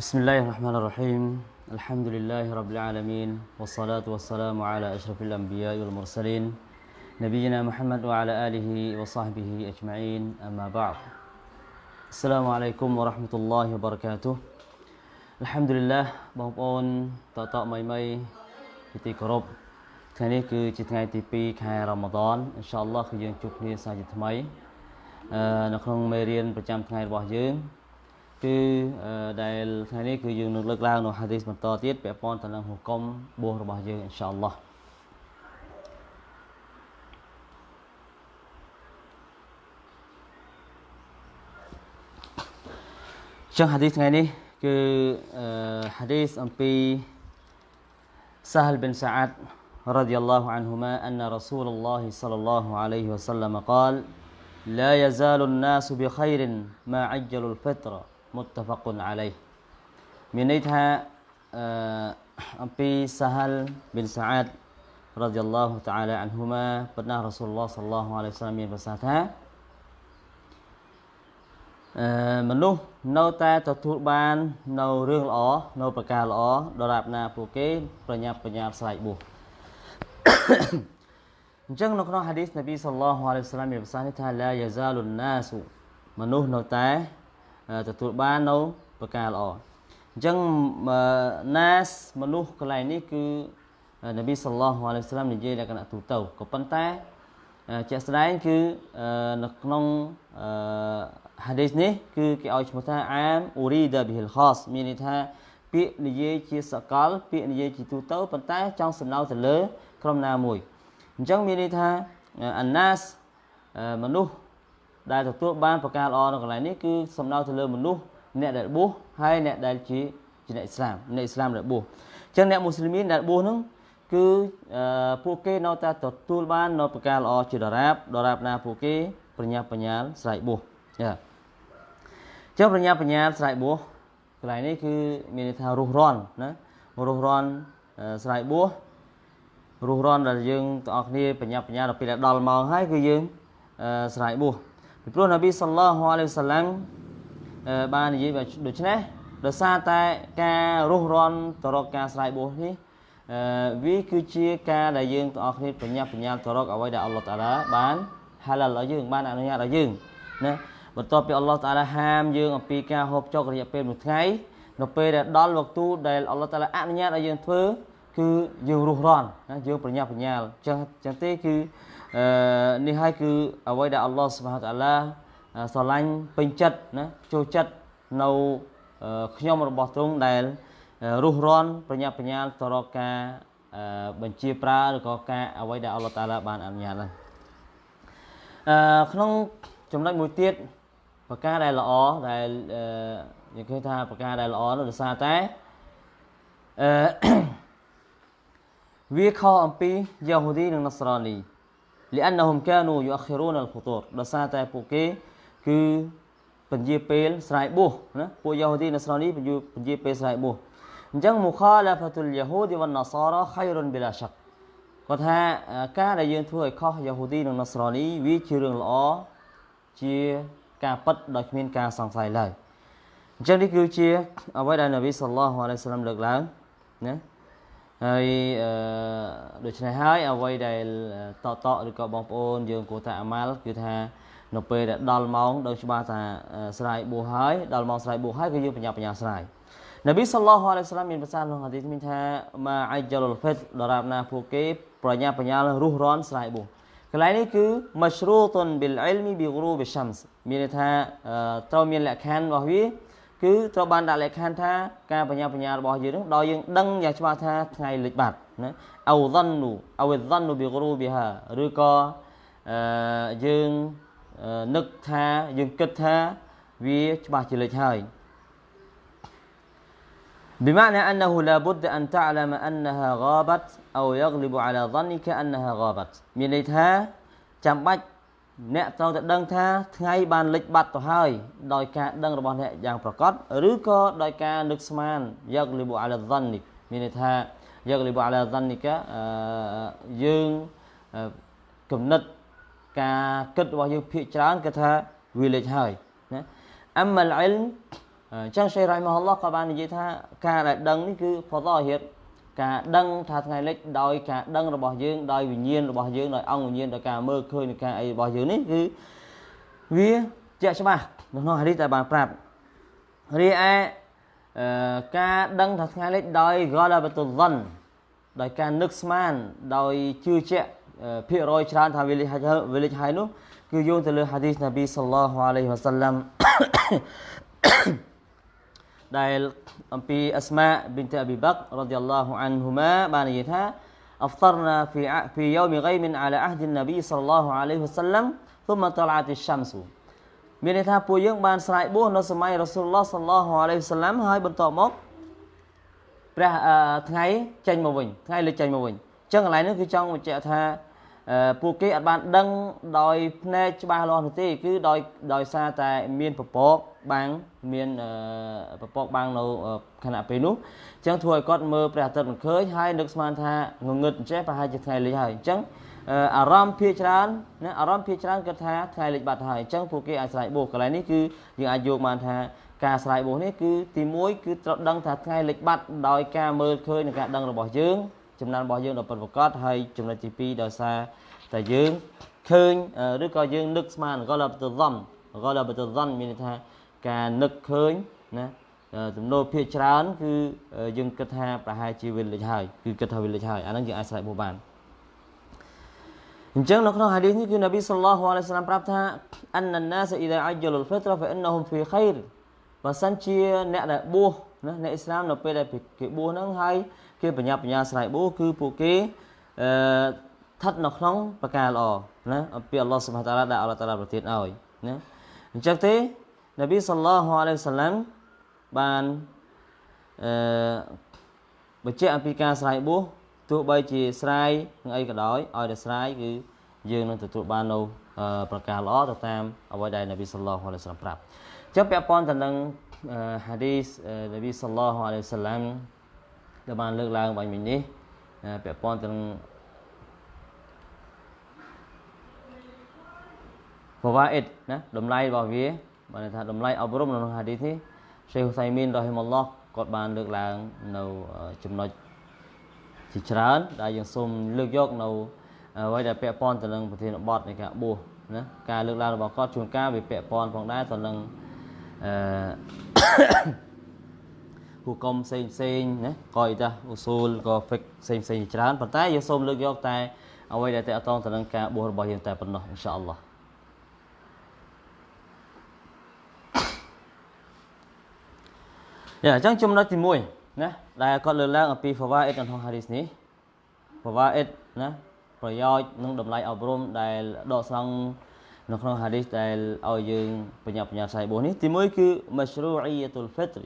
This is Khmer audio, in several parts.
بسم الله الرحمن الرحيم الحمد لله رب العالمين والصلاة والسلام على أشرف الأنبياء والمرسلين نبينا محمد وعلى آله وصحبه أجمعين أما بعد السلام عليكم ورحمة الله وبركاته الحمد لله បងប្អូនតតមីមីជាទីគោរពថ្ងៃនេះគឺជាថ្ងៃទី2ខែរ៉ាម៉ាដនអ៊ីនសាអល់ឡោះគឺយើងជួបគ្នាសាជាថ្មីអឺនៅក្នុងមេរៀនប្រចាំថ្ងៃរបស់យើង គឺដែលថ្ងៃនេះគឺយើងនឹងលើកឡើងនៅហាឌីសបន្តទៀតពាក់ព័ន្ធទៅនឹងហុគមបួសរបស់យើងអ៊ីនសាអល់ឡោះចឹងហាឌីសថ្ងៃនេះគឺហាឌីសអំពី سهل بن سعد رضي الله عنهما أن رسول الله صلى الله عليه وسلم قال لا يزال الناس بخير ما عجلوا មុតតវកុនអាឡៃមានន័យថាអឺអំពីសាហាលប៊ីនសាអាតរ៉ាឌីយ៉ាឡោះតាអាឡាអានហ៊ូម៉ាបណ្ណារ៉ាស៊ូលឡោះសល្លោះអាឡៃសាមមានប្រសាសន៍ថាអឺមនុស្សនៅតែទទួលបាននៅរឿងល្អនៅប្រការល្អដល់រាប់ណាពួកគេ ប្រញាប់បញ្ញាស្រ័យបុះអញ្ចឹងនៅក្នុងហាឌីសនប៊ីសល្លោះអាឡៃសាមមានប្រសាសន៍នេះថាឡាយ៉ាហ្សាលុនណាសុមនុស្សនៅតែ ទទួលបាននៅប្រការល្អអញ្ចឹងណាសមនុស្សកន្លែងនេះគឺនប៊ីសល្លោះអាឡៃហ៊ីវសាឡាមនិយាយលក្ខណៈទូទៅក៏ប៉ុន្តែជាក់ស្ដែងគឺនៅក្នុងហាឌីសនេះគឺគេឲ្យឈ្មោះថាអាមអ៊ូរីដាប៊ីហិលខសមានន័យថាពាក្យនិយាយជាសកល ពាក្យនិយាយជាទូទៅប៉ុន្តែចង់សំដៅទៅលើ ក្រុមណាមួយអញ្ចឹងមានន័យថាអាណាសមនុស្ស ដែលទទួលបានប្រការល្អនៅកន្លែងនេះគឺសំដៅទៅលើមនុស្សអ្នកដែលបួសហើយអ្នកដែលជាជាអ្នកអ៊ីស្លាមអ្នកអ៊ីស្លាមដែលបួសអញ្ចឹងអ្នកមូស្លីមីនដែលបួសហ្នឹងគឺពួកគេនៅតែទទួលបាននៅប្រការល្អជាដរាបដរាបណាពួកគេប្រញាប់ប្រញាល់ស្រែកបួសចាអញ្ចឹងប្រញាប់ប្រញាល់ស្រែកបួសកន្លែងនេះគឺមានន័យថារុះរាន់ណារុះរាន់ស្រែកបួសរុះរាន់ដែលយើងទាំងអស់គ្នាប្រញាប់ប្រញាល់ដល់ពេលដល់ម៉ោងហើយគឺយើងស្រែកបួស ពីព្រោះនប៊ីសល្លោះអាឡៃហ៊ីវសាឡាំបាននិយាយដូច្នេះដោយសារតែការរុះរាន់ទៅរកការស្រ័យបួសនេះអឺវាគឺជាការដែលយើងទាំងអស់គ្នាបញ្ញាបញ្ញាទៅរកអ្វីដែលអល់ឡោះតាឡាបានហាឡាល់ឲ្យយើងបានអនុញ្ញាតឲ្យយើងណាបន្ទាប់ពីអល់ឡោះតាឡាហាមយើងអំពីការហូបចុករយៈពេលមួយថ្ងៃនៅពេលដែលដល់វគ្គដែលអល់ឡោះតាឡាអនុញ្ញាតឲ្យយើងធ្វើគឺយើងរុះរាន់ណាយើងប្រញាប់ប្រញាល់ចឹងចឹងទេគឺអឺ នេះហើយគឺអ្វីដែលអល់ឡោះសុបហានតាឡាស្រឡាញ់ពេញចិត្តណាចូលចិត្តនៅខ្ញុំរបស់ទ្រង់ដែលរុះរាន់ប្រញាប់ប្រញាល់ទៅរកការបញ្ជាប្រើឬក៏ការអ្វីដែលអល់ឡោះតាឡាបានអនុញ្ញាតហ្នឹងអឺក្នុងចំណុចមួយទៀតប្រការដែលល្អដែលយើងឃើញថាប្រការដែលល្អនោះដោយសារតែអឺវាខុសអំពីយ៉ាហូឌីនិងណស្រានី លិអានហុំកានូយូអខិរូនអលហ្វូតូរដោយសារតែពួកគេគឺពន្យាពេលស្រ័យបួសណាពួកយ៉ាហូឌីនៅស្រោនេះពន្យាពេលស្រ័យបួសអញ្ចឹងមុខាឡាហ្វាតុលយ៉ាហូឌីវ៉ាន់ណាសារ៉ាខៃរុនបិឡាសាក់គាត់ថាការដែលយើងធ្វើឲ្យខុសយ៉ាហូឌីនិងណាសារ៉ានេះវាជារឿងល្អជាការប៉ັດដោយគ្មានការសង្ស័យឡើយអញ្ចឹងនេះគឺជាអ្វីដែលនប៊ីសល្លោះអាឡៃសាឡាមលើកឡើងណា ហើយអឺដូច្នេះហើយអ្វីដែលតតឬក៏បងប្អូនយើងគួរតែអាម៉ាល់គឺថានៅពេលដែលដល់ម៉ោងដឹងច្បាស់ថាស្រ័យបួសហើយដល់ម៉ោងស្រ័យបួសហើយគឺយើងបញ្ញាបញ្ញាស្រ័យនប៊ីសល្លោះអាឡៃសាឡាមមានប្រសាសន៍ក្នុងហាឌីសមានថាម៉ាអាយលុលហ្វិតដរាបណាពួកគេប្រញ្ញាបញ្ញារុះរាន់ស្រ័យបួសកន្លែងនេះគឺ mashruutun bil ilmi bi ghurub shams មានន័យថាត្រូវមានលក្ខខណ្ឌរបស់វា គឺត្រូវបានដាក់លក្ខខណ្ឌថាការបញ្ញាបញ្ញារបស់យើងនឹងដល់យើងដឹងយ៉ាងច្បាស់ថាថ្ងៃលិចបាត់ណាអោដននូអោដននូប៊ីហ្គរូប៊ីហាឬក៏អឺយើងនឹកថាយើងគិតថាវាច្បាស់ជាលេចហើយ بمعنى أنه لا بد أن تعلم أنها غابت أو يغلب على ظنك أنها غابت មានន័យថាចាំបាច់ អ្នកត្រូវតែដឹងថាថ្ងៃបានលិចបាត់ទៅហើយដោយការដឹងរបស់អ្នកយ៉ាងប្រកបឬក៏ដោយការនឹកស្មានយកលីបអាឡាដននិកមានន័យថាយកលីបអាឡាដននិកយើងគំនិតការគិតរបស់យើងភាកច្រើនគឺថាវាលេចហើយណាអមលអិលអញ្ចឹងសេរ៉ៃមហល់ឡោះក៏បាននិយាយថាការដែលដឹងនេះគឺផតហៀត ការដឹងថាថ្ងៃលិចដោយការដឹងរបស់យើងដោយវិញ្ញាណរបស់យើងដោយអង្គវិញ្ញាណដោយការមើលឃើញនៃការអីរបស់យើងនេះគឺវាជាក់ច្បាស់នៅក្នុងហាឌីសដែលបានប្រាប់រីឯការដឹងថាថ្ងៃលិចដោយ ghalabatul dhann ដោយការនឹកស្មានដោយជឿជាក់ភាគរយច្រើនថាវាលិចហើយវាលិចហើយនោះគឺយោងទៅលើហាឌីសនប៊ីសល្លោះអាឡៃហ៊ីវ៉ាសាឡាំ ដែលអំពីអស្មាប៊ីនតអប៊ីបករ៉ាឌីយ៉ាឡោះអានហ៊ូម៉ាបាននិយាយថា أفطرنا في في يوم غيم على عهد النبي صلى الله عليه وسلم ثم طلعت الشمس មានន័យថាពួកយើងបានស្រែកបួសនៅសម័យរ៉ាស៊ូលឡោះសល្លោះអាឡៃហ៊ីវសាឡាំហើយបន្ទាប់មកព្រះថ្ងៃចេញមកវិញថ្ងៃលេចចេញមកវិញអញ្ចឹងកន្លែងនេះគឺចង់បញ្ជាក់ថា ពួកគេអត់បានដឹងដោយភ្នែកច្បាស់លាស់នោះទេគឺដោយដោយសារតែមានពពកបាំងមានពពកបាំងនៅខណៈពេលនោះអញ្ចឹងធ្វើឲ្យគាត់មើលព្រះអាទិត្យមិនឃើញហើយនឹកស្មានថាងងឹតអញ្ចេះប្រហែលជាថ្ងៃលិចហើយអញ្ចឹងអារម្មណ៍ភាច្រើនណាអារម្មណ៍ភាច្រើនគាត់ថាថ្ងៃលិចបាត់ហើយអញ្ចឹងពួកគេអាចស្រ័យបោះកន្លែងនេះគឺយើងអាចយកបានថាការស្រ័យបោះនេះគឺទី1គឺត្រូវដឹងថាថ្ងៃលិចបាត់ដោយការមើលឃើញនិងការដឹងរបស់យើង ចំណានរបស់យើងដល់ពិតប្រាកដហើយចំណុចទី2ដោយសារតែយើងឃើញឬក៏យើងនឹកស្មានក៏លបទៅសំក៏លបទៅសំមានន័យថាការនឹកឃើញណាទំនោរភាកច្រើន គឺយើងគិតថាប្រហែលជាវាលិចហើយគឺគិតថាវាលិចហើយអាហ្នឹងយើងអាចស្រែកបោះបានអញ្ចឹងនៅក្នុងហាឌីសនេះគឺនប៊ីសល្លោះអាឡៃសាឡាមប្រាប់ថាអនណាសអ៊ីដាអជ្ជលុលហ្វិត្រហ្វអ៊ីនណហុំហ្វីខៃរបើសិនជាអ្នកដែលបួសណាអ្នកអ៊ីស្លាមនៅពេលដែលគេបួសហ្នឹងហើយ គេបញ្ញាបញ្ញាស្រ័យបួសគឺពួកគេអឺស្ថិតនៅក្នុងប្រការល្អណាអំពីអល់ឡោះសុបហាតាឡាដែលអល់ឡោះតាឡាប្រទានឲ្យណាអញ្ចឹងទេនប៊ីសល្លោះអាឡៃសាឡាមបានអឺបញ្ជាក់អំពីការស្រ័យបួសទោះបីជាស្រ័យនឹងអីក៏ដោយឲ្យតែស្រ័យគឺយើងនឹងទទួលបាននៅប្រការល្អទៅតាមអ្វីដែលនប៊ីសល្លោះអាឡៃសាឡាមប្រាប់អញ្ចឹងពាក់ព័ន្ធទៅនឹងហាឌីសនប៊ីសល្លោះអាឡៃសាឡាម ដែលបានលើកឡើងបាញ់មិញនេះពាក់ព័ន្ធទៅនឹងបវ៉ាអ៊ីតណាតម្លៃរបស់វាបានថាតម្លៃអប់រំនៅក្នុងហាឌីសនេះសេហ៊ូសៃមីនរ៉ហ៊ីមុលឡោះគាត់បានលើកឡើងនៅចំណុចជាច្រើនដែលយើងសូមលើកយកនៅអ្វីដែលពាក់ព័ន្ធទៅនឹងប្រធានបទនៃការបួសណាការលើកឡើងរបស់គាត់ជួនកាលវាពាក់ព័ន្ធផងដែរទៅនឹងអឺ ហូកុំផ្សេងផ្សេងណាកយតាអ៊ូស៊ូលក៏ហ្វិកផ្សេងផ្សេងច្រើនប៉ុន្តែយើងសូមលើកយកតែអ្វីដែលតកតងទៅនឹងការបួសរបស់យើងតែប៉ុណ្ណោះអ៊ីនសាអល់ឡោះយ៉ាអញ្ចឹងចំណុចទី1ណាដែលគាត់លើកឡើងអំពី fawaid ក្នុង hadith នេះ fawaid ណាប្រយោជន៍និងតម្លៃអប់រំដែលដកស្រង់នៅក្នុង hadith ដែលឲ្យយើងបញ្ញាបញ្ញាផ្សាយបួសនេះទី1គឺ mashru'iyatul fitr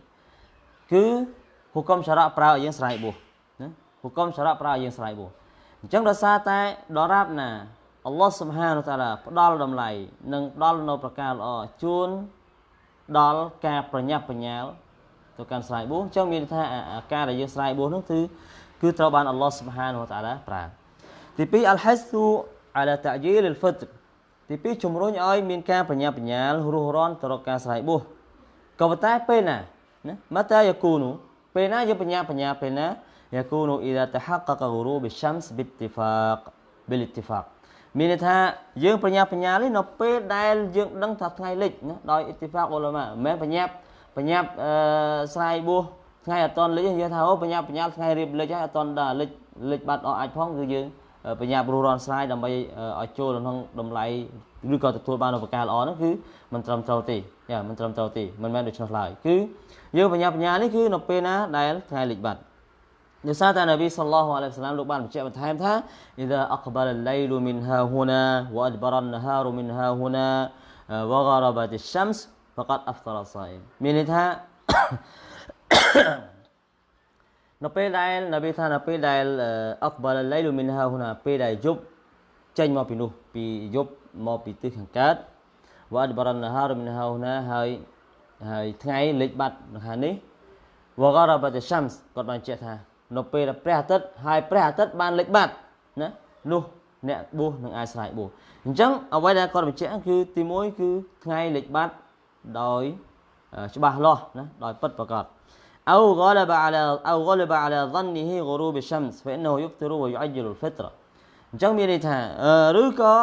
គឺហុកមសារៈប្រើឲ្យយើងស្រ័យបួសណាហុកមសារៈប្រើឲ្យយើងស្រ័យបួសអញ្ចឹងដោយសារតែដរាបណាអល់ឡោះសុបហានតាឡាផ្ដល់តម្លៃនិងផ្ដល់នៅប្រការល្អជូនដល់ការប្រញាប់ប្រញាល់ទៅកាន់ស្រ័យបួសអញ្ចឹងមានថាការដែលយើងស្រ័យបួសនោះគឺគឺត្រូវបានអល់ឡោះសុបហានតាឡាប្រើទី2អលហស្ទូអាឡាតាជីលអលហ្វិតទី2ជំរុញឲ្យមានការប្រញាប់ប្រញាល់រស់រាន់ទៅរកការស្រ័យបួសក៏ប៉ុន្តែពេលណា ណាមតាយគូនូពេលណាយើងបញ្ញាបញ្ញាពេលណាយគូនូអ៊ីដាតហាកកហ្រូបិសាំសប៊ីទីហ្វាកប៊ីលទីហ្វាកមានន័យថាយើងបញ្ញាបញ្ញានេះនៅពេលដែលយើងដឹងថាថ្ងៃលិចណាដោយអ៊ីទីហ្វាកអ៊ុលាម៉ាមិនមែនបញ្ញាបញ្ញាអឺស្រាយបួសថ្ងៃអត់តនលិចយើងថាអូបញ្ញាបញ្ញាថ្ងៃរៀបលិចហើយអត់តនដល់លិចលិចបាត់អស់អាចផងគឺយើងបញ្ញាព្រោះរនស្រាយដើម្បីឲ្យចូលក្នុងតម្លៃ ឬក៏ទទួលបានឧបការល្អនោះគឺមិនត្រឹមត្រូវទេយ៉ាមិនត្រឹមត្រូវទេមិនមែនដូច្នោះឡើយគឺយើងបញ្ញាបញ្ញានេះគឺនៅពេលណាដែលថ្ងៃលិចបាត់ដោយសារតែនប៊ីសល្លោះអាឡៃហ៊ីវសាឡាមលោកបានបញ្ជាក់បន្ថែមថា إذا أقبل الليل من ها هنا وأدبر النهار من ها هنا وغربت الشمس فقد أفطر الصائم មានន័យថានៅពេលដែលនប៊ីថានៅពេលដែលអកបាលឡៃលូមីនហាហ៊ូណាពេលដែលយប់ចេញមកពីនោះពីយប់ មកពីទិសខាងកើតវ៉ាដបរនហារមីនហាហ៊ូណាហើយហើយថ្ងៃលិចបាត់នៅខាងនេះវ៉ាការ៉ាបាតសាំសគាត់បានជែកថានៅពេលដែលព្រះអាទិត្យហើយព្រះអាទិត្យបានលិចបាត់ណានោះអ្នកបួសនឹងអាចស្រ័យបួសអញ្ចឹងអ្វីដែលគាត់បញ្ជាក់គឺទី1គឺថ្ងៃលិចបាត់ដោយ ច្បាស់លាស់ណាដោយពិតប្រកប أو غلب على أو غلب على ظنه غروب الشمس فإنه يفطر ويعجل الفطرة អញ្ចឹងមានន័យថាឬក៏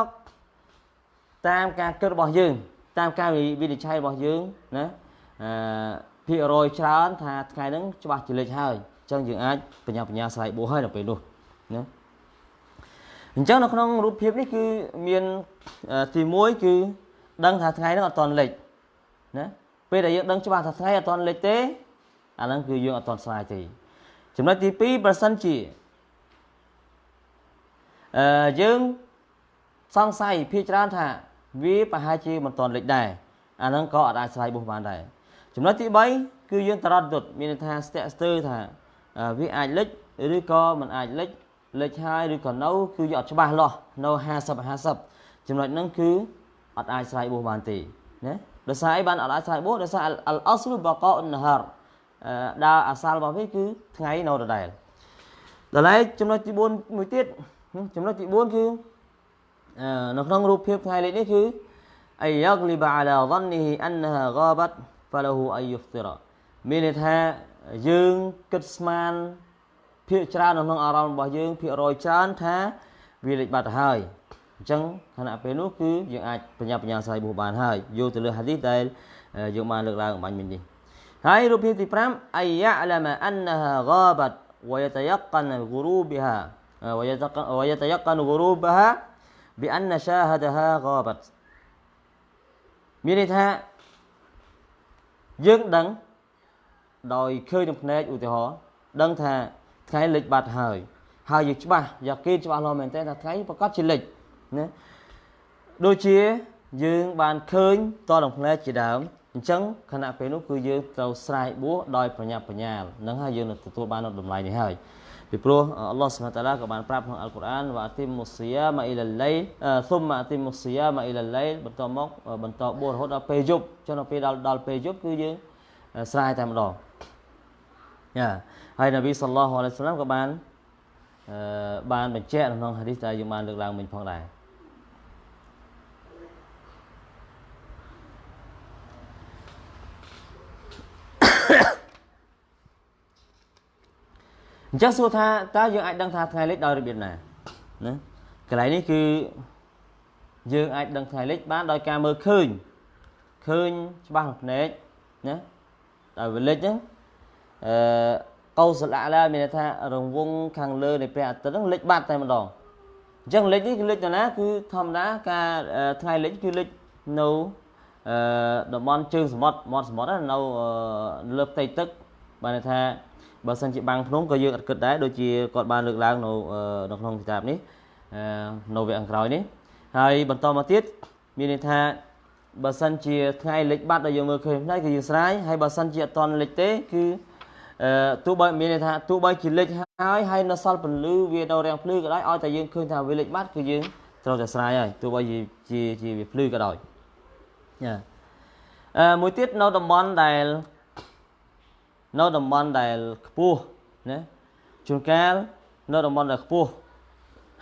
តាមការគិតរបស់យើង តាមការវិនិច្ឆ័យរបស់យើងណាអឺភាគរយច្រើនថាថ្ងៃហ្នឹងច្បាស់ជាលេចហើយអញ្ចឹងយើងអាចបញ្ញាបញ្ញាស្រ័យបួសហើយនៅពេលនោះណាអញ្ចឹងនៅក្នុងរូបភាពនេះគឺមានទី1គឺដឹងថាថ្ងៃហ្នឹងអត់តន់លេចណាពេលដែលយើងដឹងច្បាស់ថាថ្ងៃអត់តន់លេចទេអាហ្នឹងគឺយើងអត់តន់ស្រាយទេចំណុចទី2ប្រសិនជាអឺយើងសង្ស័យភាគច្រើនថា វាប្រហែលជាមិនតន់លេចដែរអាហ្នឹងក៏អាចស្រាយបុះបានដែរចំណុចទី3គឺយើងតរត់ទុតមានន័យថាស្ទាក់ស្ទើរថាវាអាចលេចឬក៏មិនអាចលេចលេចហើយឬក៏នៅគឺយកអត់ច្បាស់លាស់នៅ50 50ចំណុចហ្នឹងគឺអត់អាចស្រ័យបុះបានទេណាដោយសារអីបានអត់អាចស្រ័យបុះដោយសារអលអស្លបកអ៊ុននហរដើរអាសាលរបស់វាគឺថ្ងៃនៅដដែលដល់ហើយចំណុចទី4មួយទៀតចំណុចទី4គឺ នៅក្នុងរូបភាពថ្ងៃលេខនេះគឺអយក្លីបអាឡា ظنه انها غابت فله ان يفطر មានន័យថាយើងគិតស្មានភាកច្រើននៅក្នុងអារម្មណ៍របស់យើងភាគរយច្រើនថាវាលេចបាត់ទៅហើយអញ្ចឹងខណៈពេលនោះគឺយើងអាចបញ្ញាបញ្ញាស្រ័យបុះបានហើយយកទៅលើហាឌីសដែលយើងបានលើកឡើងអំបញ្ញមិញនេះហើយរូបភាពទី5អយយ៉ាឡាមអានហា غابت ويتيقن غروبها ويتيقن غروبها بأن شاهدها غابت មានន័យថាយើងដឹងដោយឃើញនឹងភ្នែកឧទាហរណ៍ដឹងថាថ្ងៃលិចបាត់ហើយហើយយើងច្បាស់យ៉ាគេច្បាស់លាស់មែនតើថាថ្ងៃប្រកាសជាលិចណាដូចជាយើងបានឃើញតនឹងភ្នែកជាដើមអញ្ចឹងខណៈពេលនោះគឺយើងត្រូវស្រែកបួសដោយប្រញាប់ប្រញាល់នឹងហើយយើងនឹងទទួលបានតម្លៃនេះហើយ ពីព្រោះអល់ឡោះសុបហានតាឡាក៏បានប្រាប់ក្នុងអល់កុរអានវ៉ាទីមុសយ៉ាម៉ាអ៊ីលឡៃសុំម៉ាទីមុសយ៉ាម៉ាអ៊ីលឡៃបន្តមកបន្តបួសរហូតដល់ពេលយប់ចុះដល់ពេលដល់ដល់ពេលយប់គឺយើងស្រែតែម្ដងយ៉ាហើយនប៊ីសល្លោះអាឡៃសាឡាមក៏បានអឺបានបញ្ជាក់ក្នុងហាឌីសដែលយើងបានលើកឡើងមិញផងដែរ អញ្ចឹងសួរថាតើយើងអាចដឹងថាថ្ងៃលិចដោយរបៀបណាណាកន្លែងនេះគឺយើងអាចដឹងថ្ងៃលិចបានដោយការមើលឃើញឃើញច្បាស់ភ្នែកណាដោយវាលិចហ្នឹងអឺកោសលអាឡាមានន័យថារង្វង់ខាងលើនៃព្រះអាទិត្យហ្នឹងលិចបាត់តែម្ដងអញ្ចឹងលិចនេះគឺលិចទៅណាគឺធម្មតាការថ្ងៃលិចគឺលិចនៅអឺតំបន់ជើងសមុទ្រមាត់សមុទ្រនៅលើផ្ទៃទឹកបានន័យថា បើសិនជាបាំងភ្នំក៏យើងអត់គិតដែរដូចជាគាត់បានលើកឡើងនៅនៅក្នុងគតាបនេះនៅវគ្គខាងក្រោយនេះហើយបន្តមកទៀតមានន័យថាបើសិនជាថ្ងៃលិចបាត់ដែលយើងមើលឃើញផ្នែកគឺយើងស្រាយហើយបើសិនជាអត់តន់លិចទេគឺអឺទោះបីមានន័យថាទោះបីជាលិចហើយហើយនៅសល់ពន្លឺវានៅរាំងភ្លឺក៏ដោយឲ្យតែយើងឃើញថាវាលិចបាត់គឺយើងត្រូវតែស្រាយហើយទោះបីជាជាវាភ្លឺក៏ដោយចាអឺមួយទៀតនៅតំបន់ដែល នៅតំបន់ដែលខ្ពស់ណាជួនកាលនៅតំបន់ដែលខ្ពស់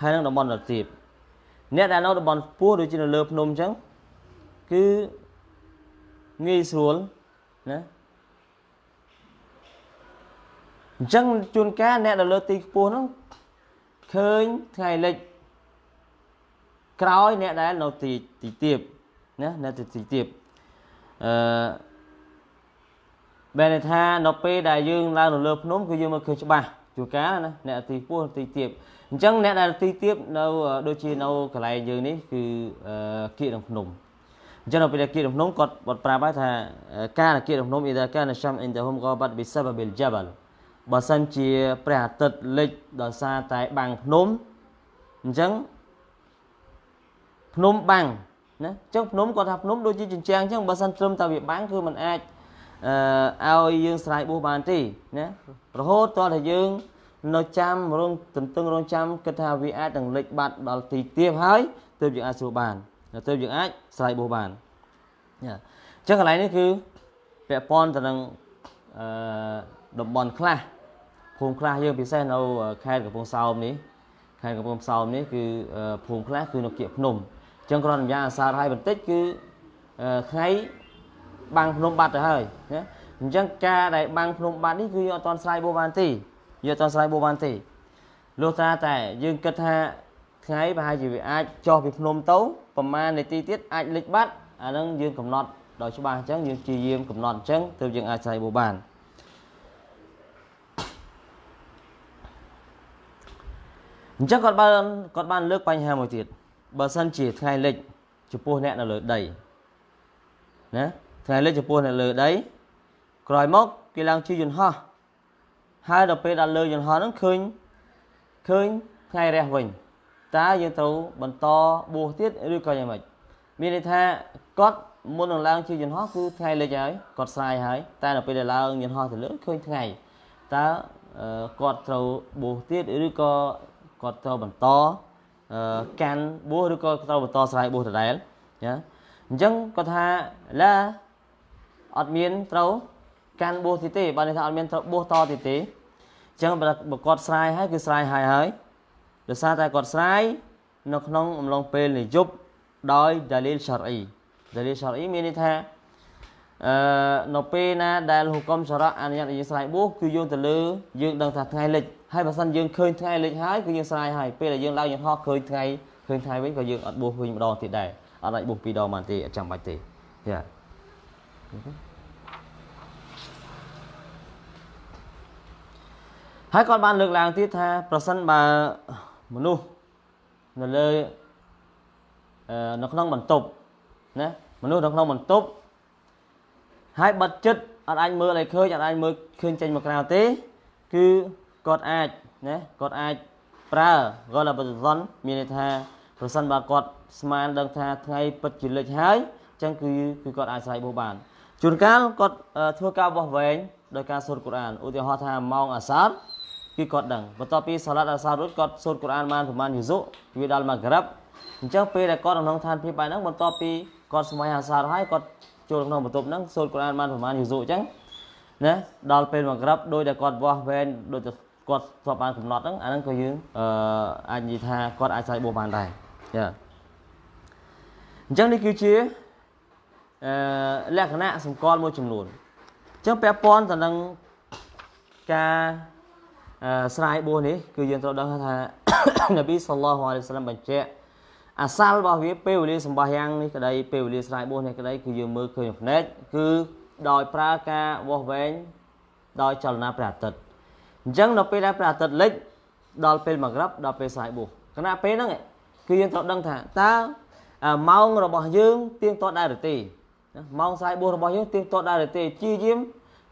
ហើយនឹងតំបន់ដែលទាបអ្នកដែលនៅតំបន់ខ្ពស់ដូចជានៅលើភ្នំអញ្ចឹងគឺងាយស្រួលណាអញ្ចឹងជួនកាលអ្នកដែលលើទីខ្ពស់ហ្នឹងឃើញថ្ងៃលិចក្រោយអ្នកដែលនៅទីទីទាបណានៅទីទាបអឺ បែរន័យថានៅពេលដែលយើងឡើងនៅលើភ្នំគឺយើងមើលឃើញច្បាស់ជួនកាលណាអ្នកទីពោះទីទៀបអញ្ចឹងអ្នកដែលទីទៀបនៅដូចជានៅកន្លែងយើងនេះគឺគៀកក្នុងភ្នំអញ្ចឹងនៅពេលដែលគៀកក្នុងភ្នំគាត់គាត់ប្រាប់ហើយថាការគៀកក្នុងភ្នំអ៊ីដាកានឆាំអ៊ីនតាហ៊ុមកបាត់បិសាបប៊ីលជាបាល់បើសិនជាព្រះអាទិត្យលិចដោយសារតែបាំងភ្នំអញ្ចឹងភ្នំបាំងណាអញ្ចឹងភ្នំគាត់ថាភ្នំដូចជាជញ្ជាំងអញ្ចឹងបើសិនត្រឹមតែវាបាំងគឺมันអាចអឺ ឲ្យយើងស្រ័យបួសបានទេណារហូតតតែយើងនៅចាំរងទន្ទឹងរងចាំគិតថាវាអាចនឹងលេចបាត់ដល់ទីទៀបហើយទើបយើងអាចស្រួលបានទើបយើងអាចស្រ័យបួសបានអញ្ចឹងកន្លែងនេះគឺពាក់ព័ន្ធទៅនឹងអឺតំបន់ខ្លះភូមិខ្លះយើងពិសេសនៅខេត្តកំពង់សោមនេះខេត្តកំពង់សោមនេះគឺភូមិខ្លះគឺនៅគៀកភ្នំអញ្ចឹងគ្រាន់តែយ៉ាងអាសារឲ្យបន្តិចគឺថ្ងៃ បាំងភ្នំបាត់ទៅហើយណាអញ្ចឹងការដែលបាំងភ្នំបាត់នេះគឺយើងអត់ទាន់ស្រាយបួសបានទេយើងអត់ទាន់ស្រាយបួសបានទេលុះត្រាតែយើងគិតថាថ្ងៃប្រហែលជាវាអាចចុះពីភ្នំទៅប្រហែលនាទីទៀតអាចលិចបាត់អាហ្នឹងយើងកំណត់ដោយច្បាស់អញ្ចឹងយើងព្យាយាមកំណត់អញ្ចឹងទើបយើងអាចស្រាយបួសបានអញ្ចឹងគាត់បានគាត់បានលើកបញ្ហាមួយទៀតបើសិនជាថ្ងៃលិចចំពោះអ្នកនៅលើដីណា ថ្ងៃលិចចំពោះអ្នកលើដីក្រោយមកគេឡើងជិះយន្តហោះហើយដល់ពេលដល់លើយន្តហោះហ្នឹងឃើញឃើញថ្ងៃរះវិញតើយើងត្រូវបន្តបួសទៀតឬក៏យ៉ាងម៉េចមានន័យថាគាត់មុននឹងឡើងជិះយន្តហោះគឺថ្ងៃលិចហើយគាត់ស្រាយហើយតែដល់ពេលដែលឡើងយន្តហោះទៅលើឃើញថ្ងៃតើគាត់ត្រូវបួសទៀតឬក៏គាត់ត្រូវបន្តកាន់បួសឬក៏ត្រូវបន្តស្រ័យបួសដដែលណាអញ្ចឹងគាត់ថាឡា អត់មានត្រូវកាន់បួសទៀតទេបើន័យថាអត់មានត្រូវបួសតទៀតទេអញ្ចឹងបើគាត់ស្រាយហើយគឺស្រាយហើយហើយដោយសារតែគាត់ស្រាយនៅក្នុងអំឡុងពេលនិយប់ដោយដាលីលឆារអ៊ីដាលីលឆារអ៊ីមានន័យថាអឺនៅពេលណាដែលហុកមសារៈអនុញ្ញាតឲ្យយើងស្រាយបួសគឺយើងទៅលើយើងដឹងថាថ្ងៃលិចហើយបើសិនយើងឃើញថ្ងៃលិចហើយគឺយើងស្រាយហើយពេលដែលយើងឡើងយន្តហោះឃើញថ្ងៃឃើញថ្ងៃវិញក៏យើងអត់បួសវិញម្ដងទៀតដែរអត់អាចបួសពីរដងបានទេអត់ចាំបាច់ទេយ៉ា ហើយគាត់បានលើកឡើងទៀតថាប្រសិនបើមនុស្សនៅលើនៅក្នុងបន្ទប់ណាមនុស្សនៅក្នុងបន្ទប់ហើយបិទចិត្តអត់អាចមើលឲ្យឃើញអត់អាចមើលឃើញចេញមកក្រៅទេ គឺគាត់អាចណាគាត់អាចប្រើកលបទសនមានន័យថាប្រសិនបើគាត់ស្មានដឹងថាថ្ងៃពិតជាលិចហើយអញ្ចឹងគឺគឺគាត់អាចស្រ័យបោះបានជួនកាលគាត់ធ្វើការបោះវែងដោយការសូត្រកូរ៉ានឧទាហរណ៍ថាម៉ោងអាសាត គឺគាត់ដឹងបន្ទាប់ពីសាឡាត់អាសាតរួចគាត់សូត្រកូរ៉ានបានប្រហែលយូស៊ុវាដល់ម៉ាក្រាបអញ្ចឹងពេលដែលគាត់ក្នុងឋានភាពបែបហ្នឹងបន្ទាប់ពីគាត់សម្បៃអាសាតហើយគាត់ចូលក្នុងបន្ទប់ហ្នឹងសូត្រកូរ៉ានបានប្រហែលយូស៊ុអញ្ចឹងណាដល់ពេលម៉ាក្រាបដោយតែគាត់បោះវែងដោយតែគាត់ធ្លាប់បានកំណត់ហ្នឹងអាហ្នឹងក៏យើងអឺអាចនិយាយថាគាត់អាចស្រ័យបួសបានដែរចាអញ្ចឹងនេះគឺជាអឺលក្ខណៈសម្គាល់មួយចំនួនអញ្ចឹងពាក់ព័ន្ធទៅនឹងការអឺ ស្រ័យបួសនេះគឺយើងត្រូវដឹងថានប៊ីសល្លោះអាឡៃសាឡាមបញ្ជាក់អាសាលរបស់វាពេលវេលាសម្បាយ៉ាងនេះក្តីពេលវេលាស្រ័យបួសនេះក្តីគឺយើងមើលឃើញភ្នែកគឺដោយប្រើការវាស់វែងដោយចលនាព្រះអាទិត្យអញ្ចឹងដល់ពេលដែលព្រះអាទិត្យលិចដល់ពេលមួយក្រាប់ដល់ពេលស្រ័យបួសគណៈពេលហ្នឹងគឺយើងត្រូវដឹងថាតើម៉ោងរបស់យើងទៀងទាត់ដែរឬទេម៉ោងស្រ័យបួសរបស់យើងទៀងទាត់ដែរឬទេជាយាម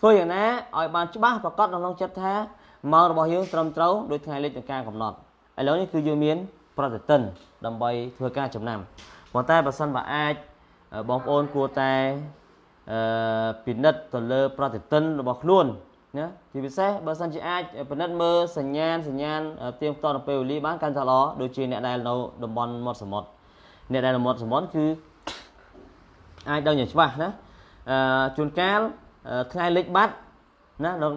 ធ្វើយ៉ាងណាឲ្យបានច្បាស់ប្រកបក្នុងចិត្តថាម៉ោងរបស់យើងត្រឹមត្រូវដោយថ្ងៃលិចនៃការកំណត់ឥឡូវនេះគឺយើងមាន ប្រតិទិនដើម្បីធ្វើការចំណាំប៉ុន្តែបើសិនបើអាចបងប្អូនគួរតែអឺពិនិត្យទៅលើ ប្រតិទិនរបស់ខ្លួនណាជាពិសេសបើសិនជាអាចពិនិត្យមើលសញ្ញាណសញ្ញាណទៀងផ្ទាត់នៅពេលវេលាបានកាន់តែល្អដូចជាអ្នកដែលនៅតំបន់មាត់សមុទ្រអ្នកដែលនៅមាត់សមុទ្រគឺអាចដឹងយ៉ាងច្បាស់ណាអឺជួនកាល ថ្ងៃលិចបាត់ណានៅ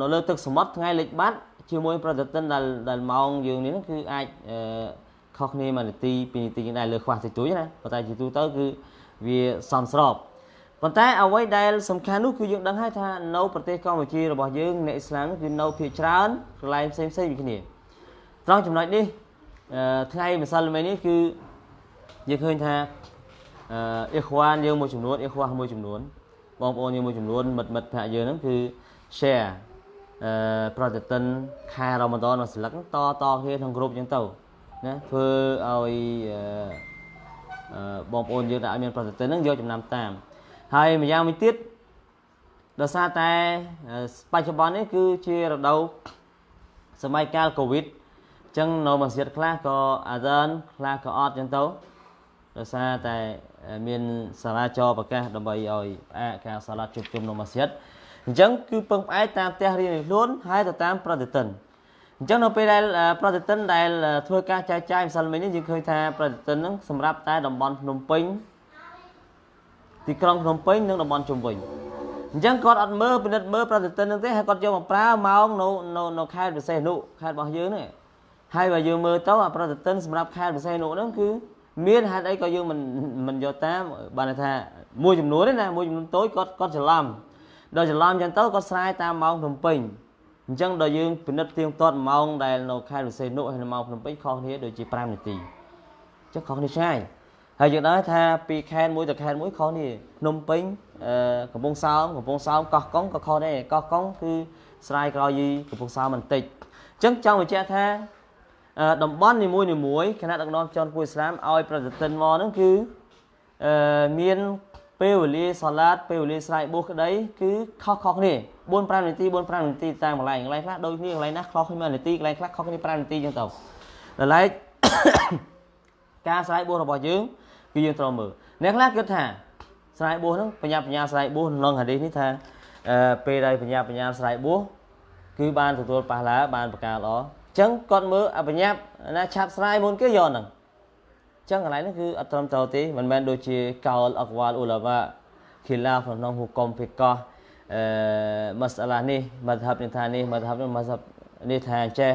នៅលើទឹកសមុទ្រថ្ងៃលិចបាត់ជាមួយប្រតិទិនដែលដែលម៉ោងយើងនេះគឺអាចខុសគ្នាមួយនាទីពីរនាទីដែរលើខ្វះតិចតួចណាប៉ុន្តែជាទូទៅគឺវាសមស្របប៉ុន្តែអ្វីដែលសំខាន់នោះគឺយើងដឹងហើយថានៅប្រទេសកម្ពុជារបស់យើងអ្នកអ៊ីស្លាមគឺនៅភាគច្រើនកន្លែងផ្សេងផ្សេងពីគ្នាត្រង់ចំណុចនេះថ្ងៃម្សិលមិញនេះគឺយើងឃើញថាអឺអ៊ីខ្វានយើងមួយចំនួនអ៊ីខ្វាមួយចំនួន បងប្អូនយើងមួយចំនួនមិត្តមិត្តភ័ក្ដិយើងហ្នឹងគឺ share អឺប្រតិទិនខែរ៉ម៉ាដននៅស្លឹកតតគ្នាក្នុងក្រុមអញ្ចឹងទៅណាធ្វើឲ្យអឺបងប្អូនយើងដែលអត់មានប្រតិទិនហ្នឹងយកចំណាំតាម ហើយម្យ៉ាងមួយទៀតដោយសារតែបច្ចុប្បន្ននេះគឺជារដូវសម័យកាលកូវីដអញ្ចឹងនៅមស្ជីតខ្លះក៏អាសានខ្លះក៏អត់អញ្ចឹងទៅដោយសារតែ មានសាលាចរប្រកាសដើម្បីឲ្យផ្អាកការសាឡាត់ជួបជុំនៅមស្ជីតអញ្ចឹងគឺពឹងផ្អែកតាមផ្ទះរៀននៃខ្លួនហើយទៅតាមប្រតិទិនអញ្ចឹងនៅពេលដែលប្រតិទិនដែលធ្វើការចែកចាយម្សិលមិញនេះយើងឃើញថាប្រតិទិនហ្នឹងសម្រាប់តែតំបន់ភ្នំពេញទីក្រុងភ្នំពេញនិងតំបន់ជុំវិញអញ្ចឹងគាត់អត់មើលពិនិត្យមើលប្រតិទិននឹងទេហើយគាត់យកមកប្រើម៉ោងនៅនៅនៅខេត្តពិសេសនោះខេត្តរបស់យើងនេះហើយបើយើងមើលទៅអាប្រតិទិនសម្រាប់ខេត្តពិសេសនោះហ្នឹងគឺ មានហេតុអីក៏យើងមិនមិនយកតាមបានថាមួយចំនួនទេណាមួយចំនួនតូចគាត់គាត់ច្រឡំដល់ច្រឡំអញ្ចឹងទៅគាត់ស្រាយតាមម៉ោងភ្នំពេញអញ្ចឹងដល់យើងពិនិត្យទៀងទាត់ម៉ោងដែលនៅខេត្តវិសេនុហើយនៅម៉ោងភ្នំពេញខុសគ្នាដូចជា5នាទីអញ្ចឹងខុសគ្នាឆ្ងាយហើយយើងដឹងថាពីខេត្តមួយទៅខេត្តមួយខុសនេះភ្នំពេញអឺកំពង់សោមកំពង់សោមកោះកុងក៏ខុសដែរកោះកុងគឺស្រាយក្រោយយីកំពង់សោមបន្តិចអញ្ចឹងចង់បញ្ជាក់ថា តំបន់នីមួយនីមួយគណៈដឹកនាំចន់គួយឥស្លាមឲ្យប្រតិទិនមកហ្នឹងគឺអឺមានពេលវេលាសាឡាតពេលវេលាស្រ័យបួសក្តីគឺខុសខុសគ្នា4 5នាទី4 5នាទីតាមកន្លែងកន្លែងខ្លះដូចគ្នាកន្លែងណាខុសគ្នានាទីកន្លែងខ្លះខុសគ្នា5នាទីអញ្ចឹងទៅដល់ឡែកការស្រ័យបួសរបស់យើងគឺយើងត្រូវមើលអ្នកខ្លះគិតថាស្រ័យបួសហ្នឹងបញ្ញាបញ្ញាស្រ័យបួសក្នុងហាឌីសនេះថាអឺពេលដែលបញ្ញាបញ្ញាស្រ័យបួសគឺបានទទួលប៉ះឡាបានប្រការល្អអញ្ចឹងគាត់មើលអបញ្ញាណាឆាប់ស្រ័យមុនគេយកហ្នឹងចឹងកន្លែងនេះគឺអត់ត្រឹមត្រូវទេមិនមែនដូចជាកោលអកវ៉ាលអ៊ូឡាម៉ាខីឡាហ្វក្នុងហុកុំភីកោអឺម៉ាសាឡានេះមធ្ហបនេះថានេះមធ្ហបនេះមធ្ហបនេះថាចេះ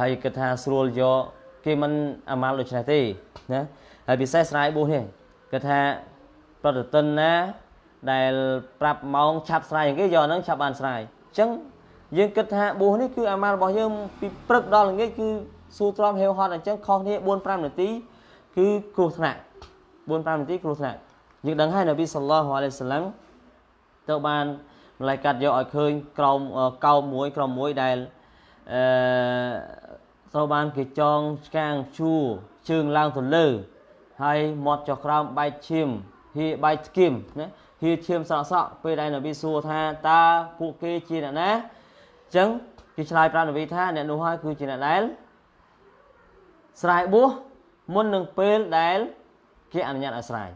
ហើយគិតថាស្រួលយកគេមិនអាម៉ាល់ដូចនេះទេណាហើយពិសេសស្រ័យបួសនេះគេថាប្រតិទិនណាដែលប្រាប់ម៉ោងឆាប់ស្រ័យគេយកហ្នឹងឆាប់បានស្រ័យអញ្ចឹង យើងគិតថាបួសនេះគឺអាម៉ាល់របស់យើងពីព្រឹកដល់ល្ងាចគឺស៊ូទ្រាំហេវហត់អញ្ចឹងខុសគ្នា4 5នាទីគឺគ្រោះថ្នាក់4 5នាទីគ្រោះថ្នាក់យើងដឹងហើយនប៊ីសល្លោះអាឡៃសាឡាំទៅបានម្លាយកាត់យកឲ្យឃើញក្រោមកោមមួយក្រោមមួយដែលអឺត្រូវបានគេចងឆ្កាងជួជើងឡើងទៅលើហើយមាត់ចុះក្រោមបែកឈាមហៀបែកស្គៀមណាហៀឈាមស្រក់ស្រក់ពេលដែលនប៊ីសួរថាតើពួកគេជាអ្នកណាអញ្ចឹងគេឆ្លើយប្រាប់នប៊ីថាអ្នកនោះហើយគឺជាអ្នកដែលស្រែបួសមុននឹងពេលដែលគេអនុញ្ញាតឲ្យស្រាយ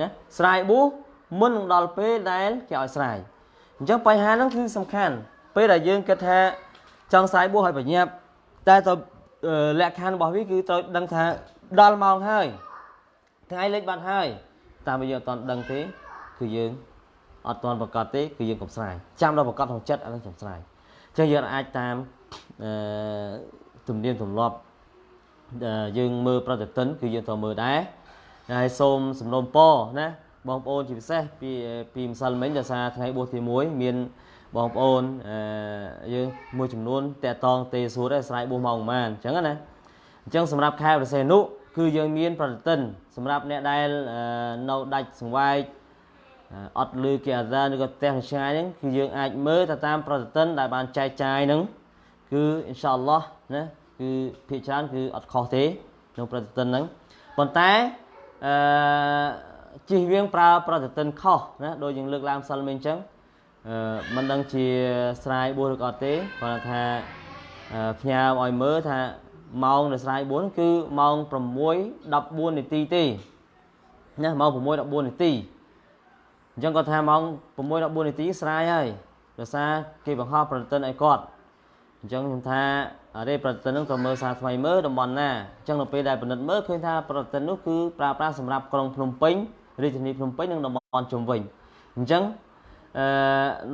ណាស្រាយបួសមុននឹងដល់ពេលដែលគេឲ្យស្រាយអញ្ចឹងបញ្ហាហ្នឹងគឺសំខាន់ពេលដែលយើងគិតថាចង់ស្រាយបួសឲ្យបញ្ញាប់តែទៅលក្ខខណ្ឌរបស់វាគឺត្រូវដឹងថាដល់ម៉ោងហើយថ្ងៃលេខបាត់ហើយតាមយើងអត់ទាន់ដឹងទេគឺយើងអត់ទាន់ប្រកាសទេគឺយើងកុំស្រាយចាំដល់ប្រកាសក្នុងចិត្តអានឹងចាំស្រាយអញ្ចឹងយើងអាចតាមអឺទំនៀមទម្លាប់យើងមើលប្រតិទិនគឺយើងត្រូវមើលដែរហើយសូមសំណូមពរណាបងប្អូនជាពិសេសពីពីម្សិលមិញដោយសារថ្ងៃបួសទី1មានបងប្អូនយើងមួយចំនួនតកតងទេសួរដែរស្រ័យបួសមកប្រហែលអញ្ចឹងណាអញ្ចឹងសម្រាប់ខែប្រសេនុគឺយើងមានប្រតិទិនសម្រាប់អ្នកដែលនៅដាច់សង្វែក អត់លឺគេអាសាឬក៏ផ្ទះឆ្ងាយហ្នឹងគឺយើងអាចមើលទៅតាមប្រតិទិនដែលបានចែកចាយហ្នឹងគឺអ៊ីនសាអល់ឡោះណាគឺភាគច្រើនគឺអត់ខុសទេក្នុងប្រតិទិនហ្នឹងប៉ុន្តែអឺជិះវៀងប្រើប្រតិទិនខុសណាដូចយើងលើកឡើងម្សិលមិញអញ្ចឹងអឺមិនដឹងជាស្រាយបួសឬក៏អត់ទេគាត់ថាផ្ញើឲ្យមើលថាម៉ោងនៃស្រាយបួសគឺម៉ោង6:14នាទីទេណាម៉ោង6:14នាទី អញ្ចឹងគាត់ថាម៉ោង6:14នាទីស្រាយហើយដោយសារគេបង្ហោះប្រតិទិនឲ្យគាត់អញ្ចឹងខ្ញុំថារេប្រតិទិននឹងត្រូវមើលសារថ្មីមើលតំបន់ណាអញ្ចឹងនៅពេលដែលពិនិត្យមើលឃើញថាប្រតិទិននោះគឺប្រើប្រាស់សម្រាប់ក្រុងភ្នំពេញរាជធានីភ្នំពេញនិងតំបន់ជុំវិញអញ្ចឹងអឺ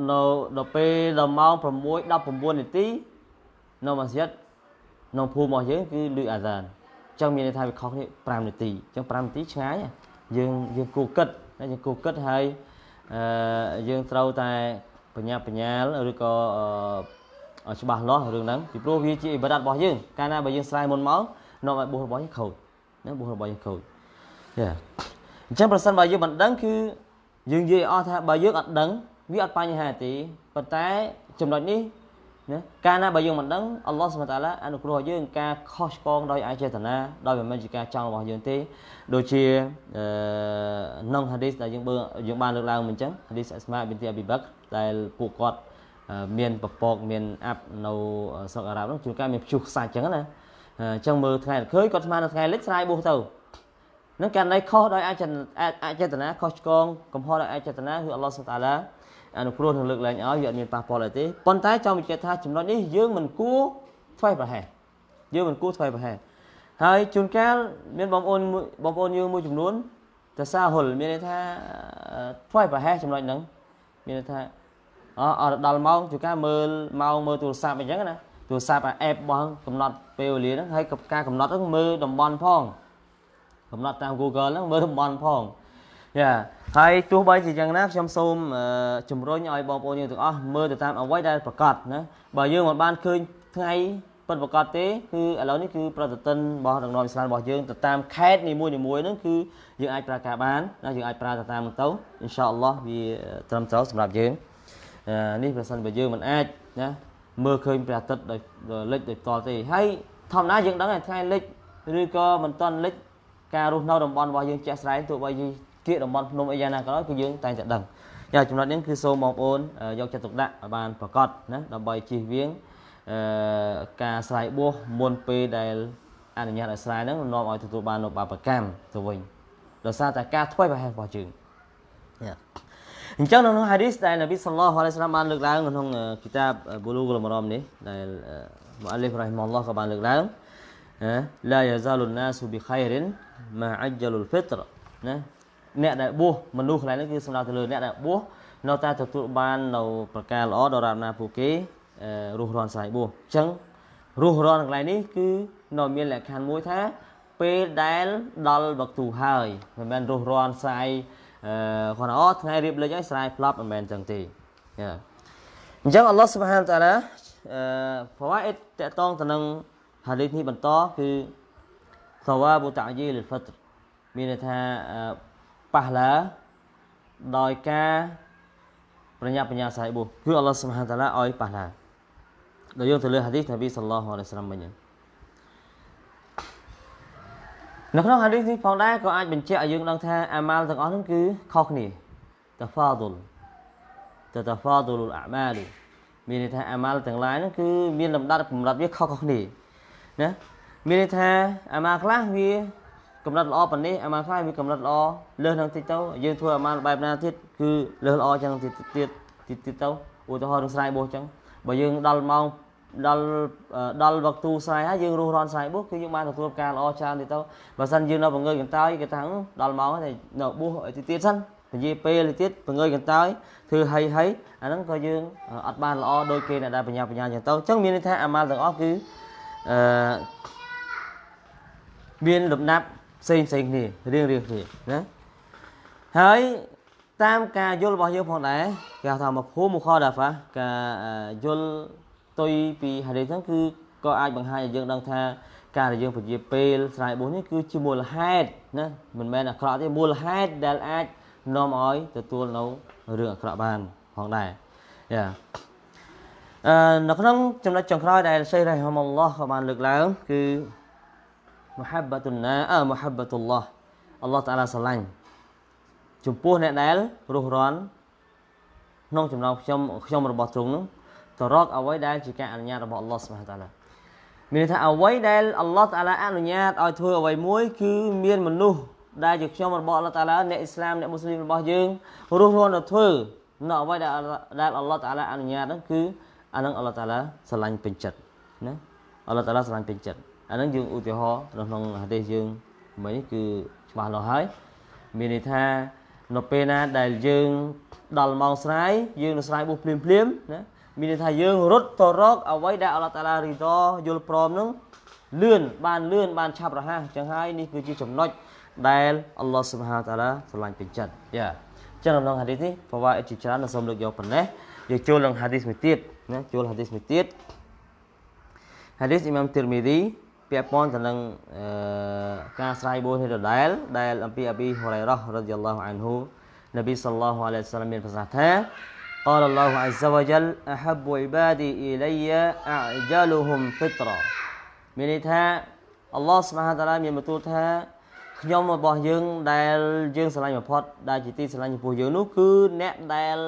នៅដល់ពេលដល់ម៉ោង6:19នាទីនៅម៉ាស៊ីតក្នុងភូមិរបស់យើងគឺលឺអាសានអញ្ចឹងមានន័យថាវាខុសគ្នា5នាទីអញ្ចឹង5នាទីឆ្ងាយយើងយើងគូគិតយើងគូគិតហើយអឺ យើងត្រូវតែបញ្ញាបញ្ញាលឬក៏អឺច្បាស់លាស់រឿងហ្នឹងពីព្រោះវាជាអ៊ីបាដាតរបស់យើងកាលណាបើយើងស្រ័យមុនមកនាំឲ្យបុស្សរបស់យើងខូចណាបុស្សរបស់យើងខូចយ៉ាអញ្ចឹងប្រសិនបើយើងមិនដឹងគឺយើងនិយាយអស់ថាបើយើងអត់ដឹងវាអត់បញ្ហាទេប៉ុន្តែចំណុចនេះ ណាកាលណាបើយើងមិនដឹងអល់ឡោះសុបតាឡាអនុគ្រោះឲ្យយើងការខុសឆ្គងដោយអចេតនាដោយមិនមែនជាការចង់របស់យើងទេដូចជាអឺក្នុងហាឌីសដែលយើងបើយើងបានលើកឡើងមិញអញ្ចឹងហាឌីសអស្មាប៊ីនទីអាប៊ីបាក់ដែលពួកគាត់មានពពកមានអាប់នៅស្រុកអារ៉ាប់នោះជួនកាលមានព្យុះខ្សាច់ចឹងណាអញ្ចឹងមើលថ្ងៃឃើញគាត់ស្មាននៅថ្ងៃលិចស្រាយបួសទៅនឹងករណីខុសដោយអចេតនាខុសឆ្គងកំហុសដោយអចេតនាគឺអល់ឡោះសុតាឡា អនុគ្រោះនឹងលើកឡើងឲ្យវាអត់មានប៉ះពាល់អីទេប៉ុន្តែចង់បញ្ជាក់ថាចំណុចនេះយើងមិនគួរធ្វេសប្រហែសយើងមិនគួរធ្វេសប្រហែសហើយជួនកាលមានបងប្អូនបងប្អូនយើងមួយចំនួនតសាហុលមានន័យថាធ្វេសប្រហែសចំណុចហ្នឹងមានន័យថាអអត់ដល់ម៉ោងជួនកាលមើលម៉ោងមើលទូរស័ព្ទអញ្ចឹងណាទូរស័ព្ទអាអេបរបស់កំណត់ពេលវេលាហ្នឹងហើយការកំណត់ហ្នឹងមើលតំបន់ផងកំណត់តាម Google ហ្នឹងមើលតំបន់ផង យ៉ាហើយទោះបីជាយ៉ាងណាខ្ញុំសូមជំរុញឲ្យបងប្អូនយើងទាំងអស់មើលទៅតាមអ្វីដែលប្រកាសណាបើយើងមិនបានឃើញថ្ងៃពិតប្រកបទេគឺឥឡូវនេះគឺប្រតិទិនរបស់ដឹកនាំអ៊ីស្លាមរបស់យើងទៅតាមខេត្តនីមួយៗហ្នឹងគឺយើងអាចប្រើការបានណាយើងអាចប្រើទៅតាមហ្នឹងទៅអ៊ីនសាអល់ឡោះវាត្រឹមត្រូវសម្រាប់យើងនេះប្រសិនបើយើងមិនអាចណាមើលឃើញព្រះអាទិត្យដោយលិចដោយផ្ទាល់ទេហើយធម្មតាយើងដឹងថាថ្ងៃលិចឬក៏មិនទាន់លិចការរស់នៅតំបន់របស់យើងជាក់ស្ដែងទោះបីយើង គៀកតំបន់ភ្នំអីយ៉ាងណាក៏ដោយគឺយើងតែងតែដឹងយ៉ាចំណុចនេះគឺសូមបងប្អូនយកចិត្តទុកដាក់ឲ្យបានប្រកបណាដើម្បីជៀសវាងអឺការស្រ័យបួសមុនពេលដែលអនុញ្ញាតឲ្យស្រ័យហ្នឹងនាំឲ្យទទួលបាននូវបាបកម្មទៅវិញដោយសារតែការធ្វេសប្រហែសរបស់យើងអញ្ចឹងនៅក្នុងហាឌីសដែលនប៊ីសល្លោះអាឡៃសាឡាមបានលើកឡើងក្នុងគីតាបប៊ូលូហ្គុលមរ៉មនេះដែលមូអាលីហ្វរ៉ាហ៊ីម៉ុលឡោះក៏បានលើកឡើងឡាយ៉ាហ្សាលុនណាស៊ូប៊ីខៃរិនម៉ាអជ្ជលុលហ្វីត្រណា អ្នកដែលបួសមនុស្សកន្លែងនេះគឺសំដៅទៅលើអ្នកដែលបួសនៅតែទទួលបាននៅប្រការល្អដល់រាបណាពួកគេរស់រានស្រ័យបួសអញ្ចឹងរស់រានកន្លែងនេះគឺនៅមានលក្ខខណ្ឌមួយថាពេលដែលដល់វក្ទូហើយមិនមែនរស់រានស្រ័យអឺគាត់អូថ្ងៃរៀបលេចហើយស្រ័យផ្លាប់មិនមែនអញ្ចឹងទេអញ្ចឹងអល់ឡោះសុបហានតាឡាអឺប្រវត្តិតកតងទៅនឹងហាឌីសនេះបន្តគឺសវ៉ាបូតាយីលហ្វិត្រមានន័យថា ប៉ះឡាដោយការប្រញាប់បញ្ញាសាយបុគឺអល់ឡោះសុបហានតាឡាឲ្យប៉ះឡាដោយយកទៅលើហាឌីសនប៊ីសល្លោះអាឡៃសាឡាមវិញនៅក្នុងហាឌីសនេះផងដែរក៏អាចបញ្ជាក់ឲ្យយើងដឹងថាអាម៉ាល់ទាំងអស់ហ្នឹងគឺខុសគ្នាតាហ្វាឌុលតាតាហ្វាឌុលអាម៉ាលមានន័យថាអាម៉ាល់ទាំងឡាយហ្នឹងគឺមានលំដាប់កម្រិតវាខុសៗគ្នាណាមានន័យថាអាម៉ាល់ខ្លះវា កម្រិតល្អប៉ុណ្នេះអាម៉ាល់ខ្លះវាកម្រិតល្អលើសនឹងតិចទៅយើងធ្វើអាម៉ាល់បែបណាទៀតគឺលើសល្អចឹងទៀតទៀតទៀតទៅឧទាហរណ៍នឹងស្រ័យបោះចឹងបើយើងដល់ម៉ោងដល់ដល់វឹកទូស្រ័យហើយយើងរស់រានស្រ័យបួសគឺយើងបានទទួលការល្អច្រើនទៀតទៅបើសិនយើងនៅបង្ងើយកន្តើយគេថាដល់ម៉ោងហើយនៅបួសទៀតទៀតសិនពជាពេលទៀតបង្ងើយកន្តើយធ្វើហីហីអាហ្នឹងក៏យើងអត់បានល្អដោយគេដែលបញ្ញាបញ្ញាចឹងទៅអញ្ចឹងមានន័យថាអាម៉ាល់ទាំងអស់គឺអឺមានលំដាប់ ផ្សេងផ្សេងគ្នារៀងរៀងគ្នាណាហើយតាមការយល់របស់យើងផងដែរគេហៅថាមកភូមិខដាហ្វាការយល់ផ្ទុយពីហាឌីសហ្នឹងគឺក៏អាចបង្ហាញឲ្យយើងដឹងថាការដែលយើងពជាពេលស្រ័យបុស្សនេះគឺជាមូលហេតុណាមិនមែនអាក្រក់ទេមូលហេតុដែលអាចនាំឲ្យទទួលនៅរឿងអាក្រក់បានផងដែរយ៉ាអឺនៅក្នុងចំណុចចុងក្រោយដែលសេះរ៉ៃហមអល់ឡោះក៏បានលើកឡើងគឺ muhabbatun na អឺ muhabbatullah អល់ឡោះតាឡាស្រឡាញ់ចំពោះអ្នកដែលរស់រាន់ក្នុងចំណោមខ្ញុំខ្ញុំរបស់ទ្រង់នោះទៅរកអ្វីដែលជាការអនុញ្ញាតរបស់អល់ឡោះសុបហានតាឡាមានន័យថាអ្វីដែលអល់ឡោះតាឡាអនុញ្ញាតឲ្យធ្វើអ្វីមួយ គឺមានមនុស្សដែលជាខ្ញុំរបស់អល់ឡោះតាឡាអ្នកអ៊ីស្លាមអ្នកមូស្លីមរបស់យើងរស់រាន់ទៅធ្វើនៅអ្វីដែលដែលអល់ឡោះតាឡាអនុញ្ញាតហ្នឹងគឺអានឹងអល់ឡោះតាឡាស្រឡាញ់ពេញចិត្តណាអល់ឡោះតាឡាស្រឡាញ់ពេញចិត្ត អានឹងយើងឧទាហរណ៍នៅក្នុងហាឌីសយើងមិញគឺច្បាស់លាស់ហើយមានន័យថានៅពេលណាដែលយើងដល់ម៉ោងស្រាយយើងនឹងស្រាយបុះភ្លាមភ្លាមណាមានន័យថាយើងរត់ទៅរកអ្វីដែលអល់ឡោះតាឡារីតយល់ព្រមនឹងលឿនបានលឿនបានឆាប់រហ័សអញ្ចឹងហើយនេះគឺជាចំណុចដែលអល់ឡោះស៊ុបហាតាឡាស្រឡាញ់ពេញចិត្តយ៉ាអញ្ចឹងក្នុងហាឌីសនេះប្រវត្តិជាច្រើននៅសូមលើកយកប៉ុណ្ណេះយើងចូលនឹងហាឌីសមួយទៀតណាចូលហាឌីសមួយទៀតហាឌីសអ៊ីម៉ាមទីរមីឌី ពាក់ព័ន្ធទៅនឹងការស្រាយបួននេះដដែលដែលអំពីអប៊ីហូរ៉ៃរ៉ារ៉ាឌីយ៉ាឡោះអានហ៊ូនប៊ីសល្លោះអាឡៃហ៊ីវសឡាមមានប្រសាសន៍ថា قال الله عز وجل أحب عبادي إلي أعجلهم فطرة មានន័យថាអល់ឡោះស្មហាតាឡាមានបន្ទូលថាខ្ញុំរបស់យើងដែលយើងស្រឡាញ់បំផុតដែលជាទីស្រឡាញ់ចំពោះយើងនោះគឺអ្នកដែល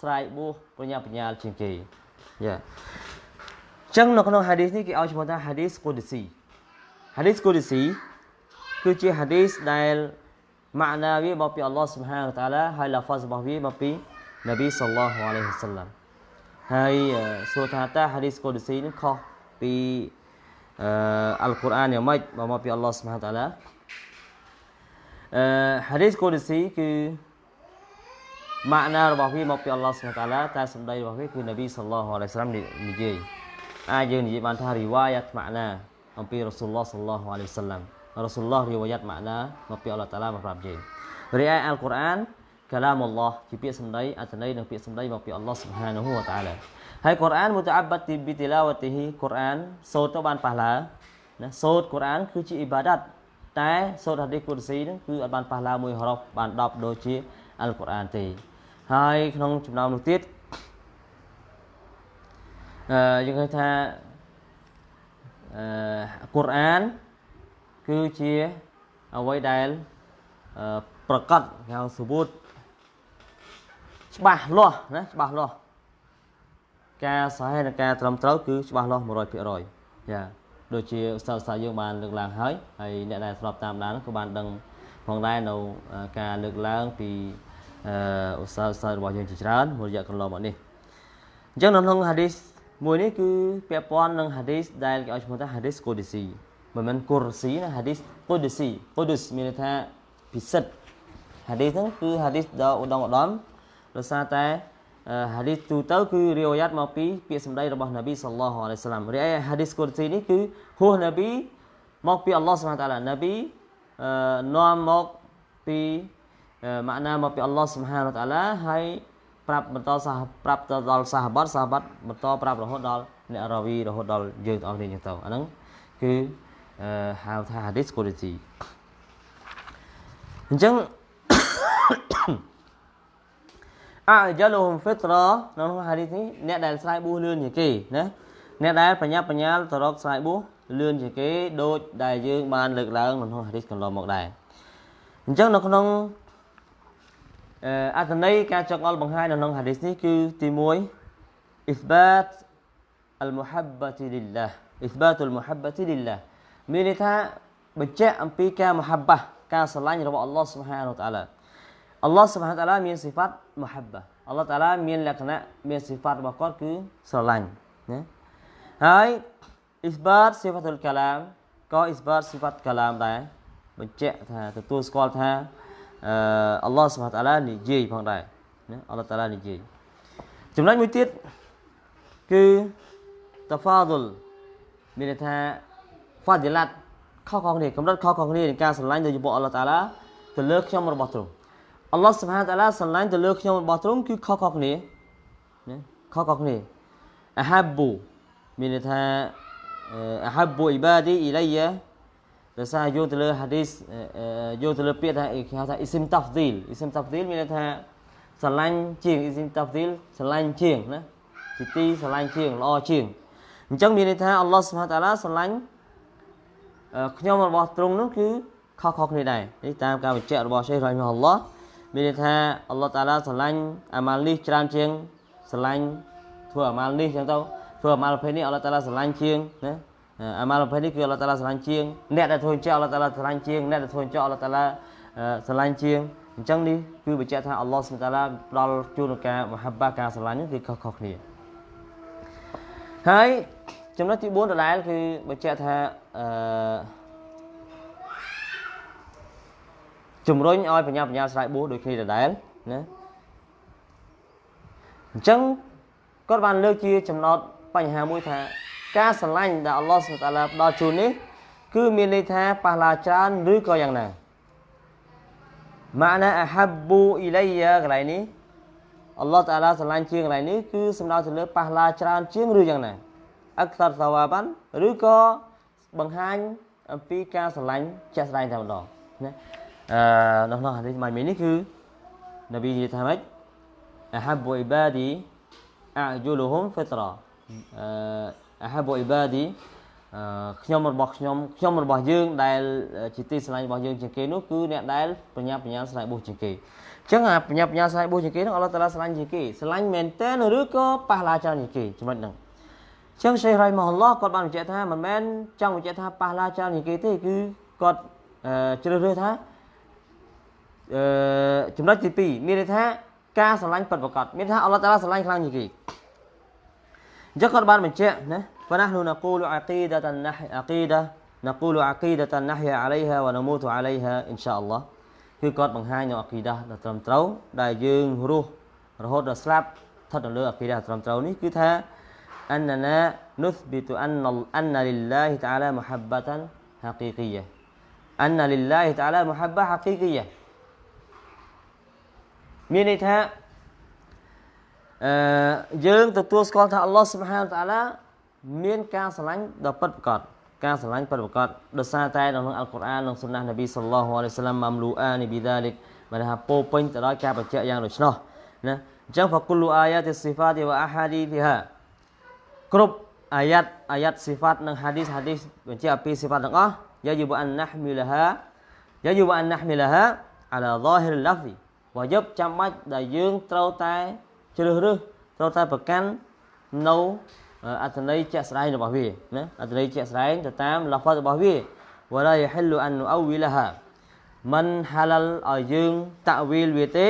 ស្រ័យបួសបញ្ញាបញ្ញាជាងគេយ៉ាចឹងនៅក្នុងហាឌីសនេះគេឲ្យឈ្មោះថាហាឌីសកូឌីស៊ី ហាឌីសកូឌីស៊ីគឺជាហាឌីសដែលម៉ាណាវាមកពីអល់ឡោះសុបហានតាឡាហើយឡាហ្វាសរបស់វាមកពីនប៊ីសល្លោះអាឡៃហ៊ីវសឡាមហើយសួរថាតើហាឌីសកូឌីស៊ីនេះខុសពីអឺអល់កុរអានយ៉ាងម៉េចបើមកពីអល់ឡោះសុបហានតាឡាអឺហាឌីសកូឌីស៊ីគឺម៉ាណារបស់វាមកពីអល់ឡោះសុបហានតាឡាតែសម្ដីរបស់វាគឺនប៊ីសល្លោះអាឡៃហ៊ីវសឡាមនិយាយអាចយើងនិយាយបានថារីវ៉ាយ៉ាត់ម៉ាណា អំពីរ៉ាស៊ូលឡោះសល្លោះអាឡៃហ៊ីវសឡាមរ៉ាស៊ូលឡោះរីវ៉ាយ៉ាត់ម៉ាណាមកពីអល់ឡោះតាឡាមកប្រាប់យើងរីឯអល់កុរអានកាឡាមអល់ឡោះជាពាក្យសម្ដីអត្ថន័យនិងពាក្យសម្ដីមកពីអល់ឡោះស៊ុបហានហូវតាឡាហើយកុរអានមុតអាប់បាត់ទីប៊ីទីឡាវទីហ៊ីកុរអានសូត្រទៅបានប៉ះឡាណាសូត្រកុរអានគឺជាអ៊ីបាដាតតែសូត្រហាឌីសគុរស៊ីហ្នឹងគឺអត់បានប៉ះឡាមួយហរ៉ុបបាន10ដូចជាអល់កុរអានទេហើយក្នុងចំណោមនោះទៀតអឺយើងឃើញថាអឺ កុរអានគឺជាអ្វីដែលប្រកាសហៅសវូតច្បាស់លាស់ណាច្បាស់លាស់ការសហេតុនិងការត្រឹមត្រូវគឺច្បាស់លាស់100%ចាដូចជាឧស្សាហ៍យើងបានលើកឡើងហើយហើយអ្នកដែលស្របតាមដានក៏បានដឹងផងដែរនៅការលើកឡើងពីឧស្សាហ៍របស់យើងជាច្រើនមួយរយៈកន្លងមកនេះអញ្ចឹងនៅក្នុងហាឌីស មួយនេះគឺពាក់ព័ន្ធនឹងហាឌីសដែលគេឲ្យឈ្មោះថាហាឌីសកូឌីស៊ីមិនមែនគូរស៊ីណាហាឌីសកូឌីស៊ីកូឌីសមានន័យថាពិសិដ្ឋហាឌីសហ្នឹងគឺហាឌីសដ៏ឧត្តមឧត្តមដោយសារតែហាឌីសទូទៅគឺរីវយ៉ាត់មកពីពាក្យសម្ដីរបស់នប៊ីសល្លោះអាឡៃសាឡាមរីឯហាឌីសកូឌីស៊ីនេះគឺហួសនប៊ីមកពីអល់ឡោះសុបហានតាឡានប៊ីនាំមកពីម៉ាក់ណាមកពីអល់ឡោះសុបហានតាឡាហើយ ប្រាប់បន្តសាប្រាប់ទៅដល់សាហបាត់សាហបាត់បន្តប្រាប់រហូតដល់អ្នករាវីរហូតដល់យើងទាំងអស់គ្នាចឹងទៅអាហ្នឹងគឺហៅថា hadith quality អញ្ចឹងអយ៉ាលូហុំហ្វីត្រានៅក្នុង hadith នេះអ្នកដែលស្រ័យបួសលឿនជាងគេណាអ្នកដែលបញ្ញាបញ្ញាលទៅរកស្រ័យបួសលឿនជាងគេដូចដែលយើងបានលើកឡើងនៅក្នុង hadith កន្លងមកដែរអញ្ចឹងនៅក្នុង អត្ថន័យការចង្អុលបង្ហាញនៅក្នុង hadith នេះគឺទី1 إثبات المحبة لله إثبات المحبة لله មានន័យថាបញ្ជាក់អំពីការមហាបាសការស្រឡាញ់របស់អល់ឡោះសុបហានតាឡាអល់ឡោះសុបហានតាឡាមានសិហ្វាត់មហាបាអល់ឡោះតាឡាមានលក្ខណៈមានសិហ្វាត់របស់គាត់គឺស្រឡាញ់ណាហើយអ៊ីស្បាតសិហ្វាតុលកាឡាមក៏អ៊ីស្បាតសិហ្វាត់កាឡាមដែរបញ្ជាក់ថាទទួលស្គាល់ថា អឺអល់ឡោះសុបហានតាឡានិយាយផងដែរណាអល់ឡោះតាឡានិយាយចំណុចមួយទៀតគឺតាហ្វាឌុលមានន័យថាហ្វាឌីឡាត់ខុសៗគ្នាកម្រិតខុសៗគ្នានៃការស្រឡាញ់ទៅចំពោះអល់ឡោះតាឡាទៅលើខ្ញុំរបស់ទ្រង់អល់ឡោះសុបហានតាឡាស្រឡាញ់ទៅលើខ្ញុំរបស់ទ្រង់គឺខុសៗគ្នាណាខុសៗគ្នាអាហាប៊ូមានន័យថាអាហាប៊ូអ៊ីបាឌីអ៊ីឡៃយ៉ា ដោយសារយកទៅលើហាឌីសយកទៅលើពាក្យថាគេហៅថាអ៊ីស៊ីមតាហ្វឌីលអ៊ីស៊ីមតាហ្វឌីលមានន័យថាស្រឡាញ់ជាងអ៊ីស៊ីមតាហ្វឌីលស្រឡាញ់ជាងណាជាទីស្រឡាញ់ជាងល្អជាងអញ្ចឹងមានន័យថាអល់ឡោះសុបហានតាឡាស្រឡាញ់ខ្ញុំរបស់ទ្រង់នោះគឺខុសៗគ្នាដែរនេះតាមការបញ្ជាក់របស់សេះរ៉ៃម៉ាអល់ឡោះមានន័យថាអល់ឡោះតាឡាស្រឡាញ់អាម៉ាល់នេះច្រើនជាងស្រឡាញ់ធ្វើអាម៉ាល់នេះចឹងទៅធ្វើអាម៉ាល់ប្រភេទនេះអល់ឡោះតាឡាស្រឡាញ់ជាងណា អាម៉ាល់ប្រភេទនេះគឺអល់ឡោះតាឡាស្រឡាញ់ជាងអ្នកដែលធ្វើអញ្ចឹងអល់ឡោះតាឡាស្រឡាញ់ជាងអ្នកដែលធ្វើអញ្ចឹងអល់ឡោះតាឡាស្រឡាញ់ជាងអញ្ចឹងនេះគឺបញ្ជាក់ថាអល់ឡោះសុបតាឡាផ្ដល់ជូនការមហាបាការស្រឡាញ់នេះគឺខុសៗគ្នាហើយចំណុចទី4ដដែលគឺបញ្ជាក់ថាអឺជំរុញឲ្យបញ្ញាបញ្ញាស្រ័យបួសដូចគ្នាដដែលណាអញ្ចឹងគាត់បានលើកជាចំណោទបញ្ហាមួយថា ការស្រឡាញ់ដែលអល់ឡោះសុបតាឡាផ្ដល់ជូននេះគឺមានន័យថាប៉ះឡាច្រើនឬក៏យ៉ាងណាម៉ាណាអាហាប៊ូអ៊ីឡៃយ៉ាកន្លែងនេះអល់ឡោះតាឡាស្រឡាញ់ជាងកន្លែងនេះគឺសំដៅទៅលើប៉ះឡាច្រើនជាងឬយ៉ាងណាអក្សរសាវ៉ាបានឬក៏បង្ហាញអំពីការស្រឡាញ់ជាក់ស្ដែងតែម្ដងណាអឺនៅក្នុងហាឌីសម៉ៃមីនេះគឺនប៊ីនិយាយថាម៉េចអហាប៊ូអ៊ីបាឌីអាយូលូហ៊ុមហ្វីត្រាអឺ អហាប៊ូអ៊ីបាឌីអឺខ្ញុំរបស់ខ្ញុំខ្ញុំរបស់យើងដែលជាទីស្រឡាញ់របស់យើងជាងគេនោះគឺអ្នកដែលបញ្ញាបញ្ញាស្រឡាញ់បុស្សជាងគេអញ្ចឹងអាបញ្ញាបញ្ញាស្រឡាញ់បុស្សជាងគេនោះអល់ឡោះតាឡាស្រឡាញ់ជាងគេស្រឡាញ់មែនតើឬក៏ប៉ះឡាច្រើនជាងគេចំណុចហ្នឹងចឹងសេះរ៉ៃម៉ាអល់ឡោះគាត់បានបញ្ជាក់ថាមិនមែនចង់បញ្ជាក់ថាប៉ះឡាច្រើនជាងគេទេគឺគាត់ជ្រើសរើសថាអឺចំណុចទី2មានន័យថាការស្រឡាញ់ពិតប្រាកដមានថាអល់ឡោះតាឡាស្រឡាញ់ខ្លាំងជាងគេ អញ្ចឹងគាត់បានបញ្ជាក់ណា فنحن نقول عقيدة النح عقيدة نقول عقيدة النحيا عليها ونموت عليها إن شاء الله គឺគាត់បង្ហាញនៅអាគីដាដ៏ត្រឹមត្រូវដែលយើងរស់រហូតដល់ស្លាប់ស្ថិតនៅលើអាគីដាត្រឹមត្រូវនេះគឺថា أننا نثبت أن أن لله تعالى محبة حقيقية أن لله تعالى محبة حقيقية មានន័យថា អឺយើងទទួលស្គាល់ថាអល់ឡោះស៊ុបហានតាឡាមានការស្រឡាញ់ដ៏ពិតប្រាកដការស្រឡាញ់ពិតប្រាកដដោយសារតែនៅក្នុងអល់កុរអាននិងសុណាននប៊ីសល្លោះអាឡៃសាឡាំម៉ាំលូអានីប៊ីដាលិកបានថាពោពេញទៅដោយការបញ្ជាក់យ៉ាងដូច្នោះណាអញ្ចឹងហ្វគុលអាយ៉ាទិស៊ីហ្វាទីវ៉ាអាហាឌីទីហាគ្រប់អាយ៉ាត់អាយ៉ាត់ស៊ីហ្វាតនិងហាឌីសហាឌីសបញ្ជាក់អំពីស៊ីហ្វាតទាំងអស់យ៉ាយូបអានណាហ្មីលហាយ៉ាយូបអានណាហ្មីលហាអាឡាហ្សាហ៊ីរឡាហ្វីវ៉ាយប់ចាំបាច់ដែលយើងត្រូវតែ ជ្រើសរើសត្រូវតែប្រកាន់នៅអត្ថន័យជាក់ស្ដែងរបស់វាណាអត្ថន័យជាក់ស្ដែងទៅតាមឡាហ្វាត់របស់វាវ៉ាឡាយហិលអាននូអវីលហាមិនហាឡាល់ឲ្យយើងតាវីលវាទេ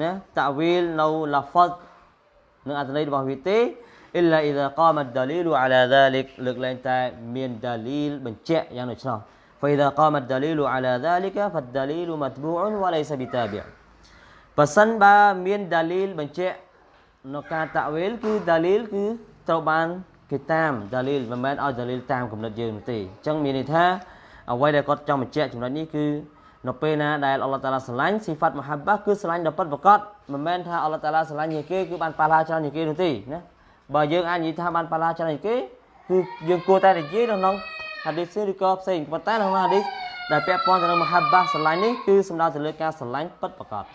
ណាតាវីលនៅឡាហ្វាត់នឹងអត្ថន័យរបស់វាទេអ៊ីឡាអ៊ីដាកាមដាលីលអាឡាដាលិកលើកលែងតែមានដាលីលបញ្ជាក់យ៉ាងដូច្នោះ فإذا قام الدليل على ذلك فالدليل متبوع وليس بتابع បើសិនបើមានដាលីលបញ្ជាក់ នៅការតាវេលគឺដាលីលគឺត្រូវបានគេតាមដាលីលមិនមែនឲ្យដាលីលតាមគំនិតយើងនោះទេអញ្ចឹងមានន័យថាអ្វីដែលគាត់ចង់បញ្ជាក់ចំណុចនេះគឺនៅពេលណាដែលអល់ឡោះតាឡាស្រឡាញ់ស៊ីហ្វាត់មហាបាគឺស្រឡាញ់ដល់ពិតប្រកបមិនមែនថាអល់ឡោះតាឡាស្រឡាញ់ជាងគេគឺបានប៉ះឡាច្រើនជាងគេនោះទេណាបើយើងអាចនិយាយថាបានប៉ះឡាច្រើនជាងគេគឺយើងគួរតែនិយាយនៅក្នុងហាឌីសឬក៏ផ្សេងប៉ុន្តែក្នុងហាឌីសដែលពាក់ព័ន្ធទៅនឹងមហាបាស្រឡាញ់នេះគឺសំដៅទៅលើការស្រឡាញ់ពិតប្រកប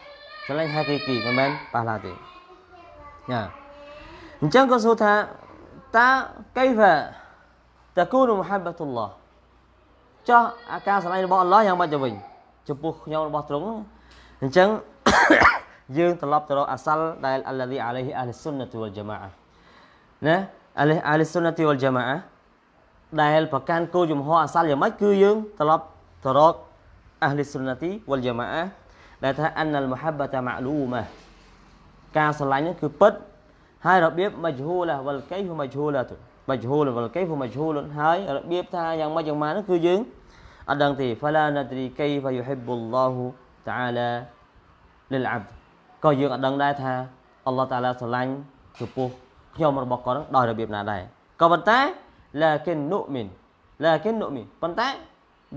ស្រឡាញ់ហាគីគីមិនមែនប៉ះឡាទេ ញ៉ាអញ្ចឹងក៏សួរថាតើកៃហ្វាតកូនមហាបាតុលឡោះចោះអាការស្រឡាញ់របស់អល់ឡោះយ៉ាងម៉េចទៅវិញចំពោះខ្ញុំរបស់ទ្រង់អញ្ចឹងយើងត្រឡប់ទៅរកអាសាល់ដែលអល់ឡាហ៊ីអាឡៃហ៊ីអាលសុនណាទូវលជាម៉ាណាអាឡៃអាលសុនណាទូវលជាម៉ាដែលប្រកាន់គោលជំហរអាសាល់យ៉ាងម៉េចគឺយើងត្រឡប់ទៅរកអាលសុនណាទីវលជាម៉ាដែលថាអានអលមហាបាតាម៉ាលូម៉ា ការស្រឡាញ់គឺពិតហើយរបៀបមជ្ឈូលវលកៃហ្វមជ្ឈូលទៅមជ្ឈូលវលកៃហ្វមជ្ឈូលហើយរបៀបថាយ៉ាងម៉េចយ៉ាងម៉ានោះគឺយើងអត់ដឹងទេ فلا ندري كيف يحب الله تعالى للعبد ក៏យើងអត់ដឹងដែរថាអល់ឡោះតាឡាស្រឡាញ់ចំពោះខ្ញុំរបស់គាត់ដោយរបៀបណាដែរក៏ប៉ុន្តែ lakin nu'min lakin nu'min ប៉ុន្តែ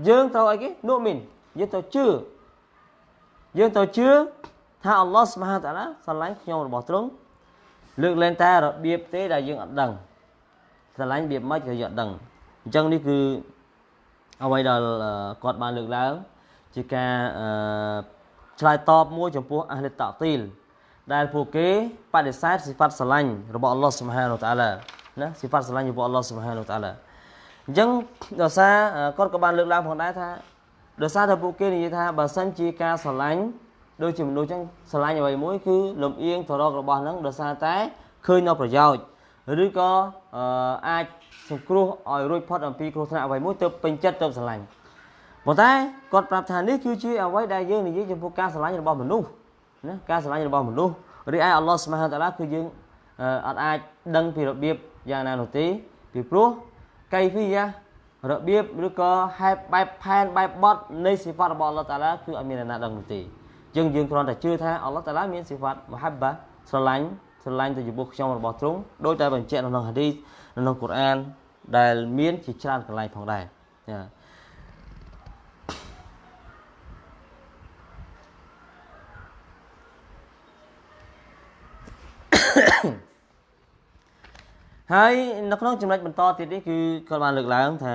យើងត្រូវអីគេ nu'min យើងត្រូវជឿយើងត្រូវជឿ ថាអល់ឡោះស្មហាតាឡាស្រឡាញ់ខ្ញុំរបស់ទ្រង់លើកលែងតែរបៀបទេដែលយើងអត់ដឹងស្រឡាញ់របៀបម៉េចក៏យើងអត់ដឹងអញ្ចឹងនេះគឺអ្វីដែលគាត់បានលើកឡើងជាការឆ្លើយតបមួយចំពោះអះលិតាទីលដែលពួកគេបដិសេធសិហ្វាត់ស្រឡាញ់របស់អល់ឡោះស៊ុបហានតាឡាណាសិហ្វាត់ស្រឡាញ់របស់អល់ឡោះស៊ុបហានតាឡាអញ្ចឹងដោយសារគាត់ក៏បានលើកឡើងផងដែរថាដោយសារតែពួកគេនិយាយថាបើសិនជាការស្រឡាញ់ ដូចជាមនុស្សចឹងស្រឡាញ់អ្វីមួយគឺលំអៀងទៅរករបស់ហ្នឹងដោយសារតែឃើញនៅប្រយោជន៍ឬក៏អាចសង្គ្រោះឲ្យរួចផុតអំពីគ្រោះថ្នាក់អ្វីមួយទៅពេញចិត្តទៅស្រឡាញ់ប៉ុន្តែគាត់ប្រាប់ថានេះគឺជាអ្វីដែលយើងនិយាយចំពោះការស្រឡាញ់របស់មនុស្សណាការស្រឡាញ់របស់មនុស្សរីឯអល់ឡោះស្មាហតាឡាគឺយើងអត់អាចដឹងពីរបៀបយ៉ាងណានោះទេពីព្រោះកៃហ្វីយ៉ារបៀបឬក៏ហេតុបែបផែនបែបបត់នៃសិហ្វាត់របស់អល់ឡោះតាឡាគឺអត់មានអ្នកណាដឹងនោះទេ យើងយើងគ្រាន់តែជឿថាអល់ឡោះតាឡាមានសិហ្វាត់មហាបាស្រឡាញ់ស្រឡាញ់ទៅចំពោះខ្ញុំរបស់ទ្រង់ដោយតែបញ្ជាក់នៅក្នុងហាឌីសនៅក្នុងកូរ៉ានដែលមានជាច្រើនកន្លែងផងដែរចាហើយនៅក្នុងចំណុចបន្តទៀតនេះគឺគាត់បានលើកឡើងថា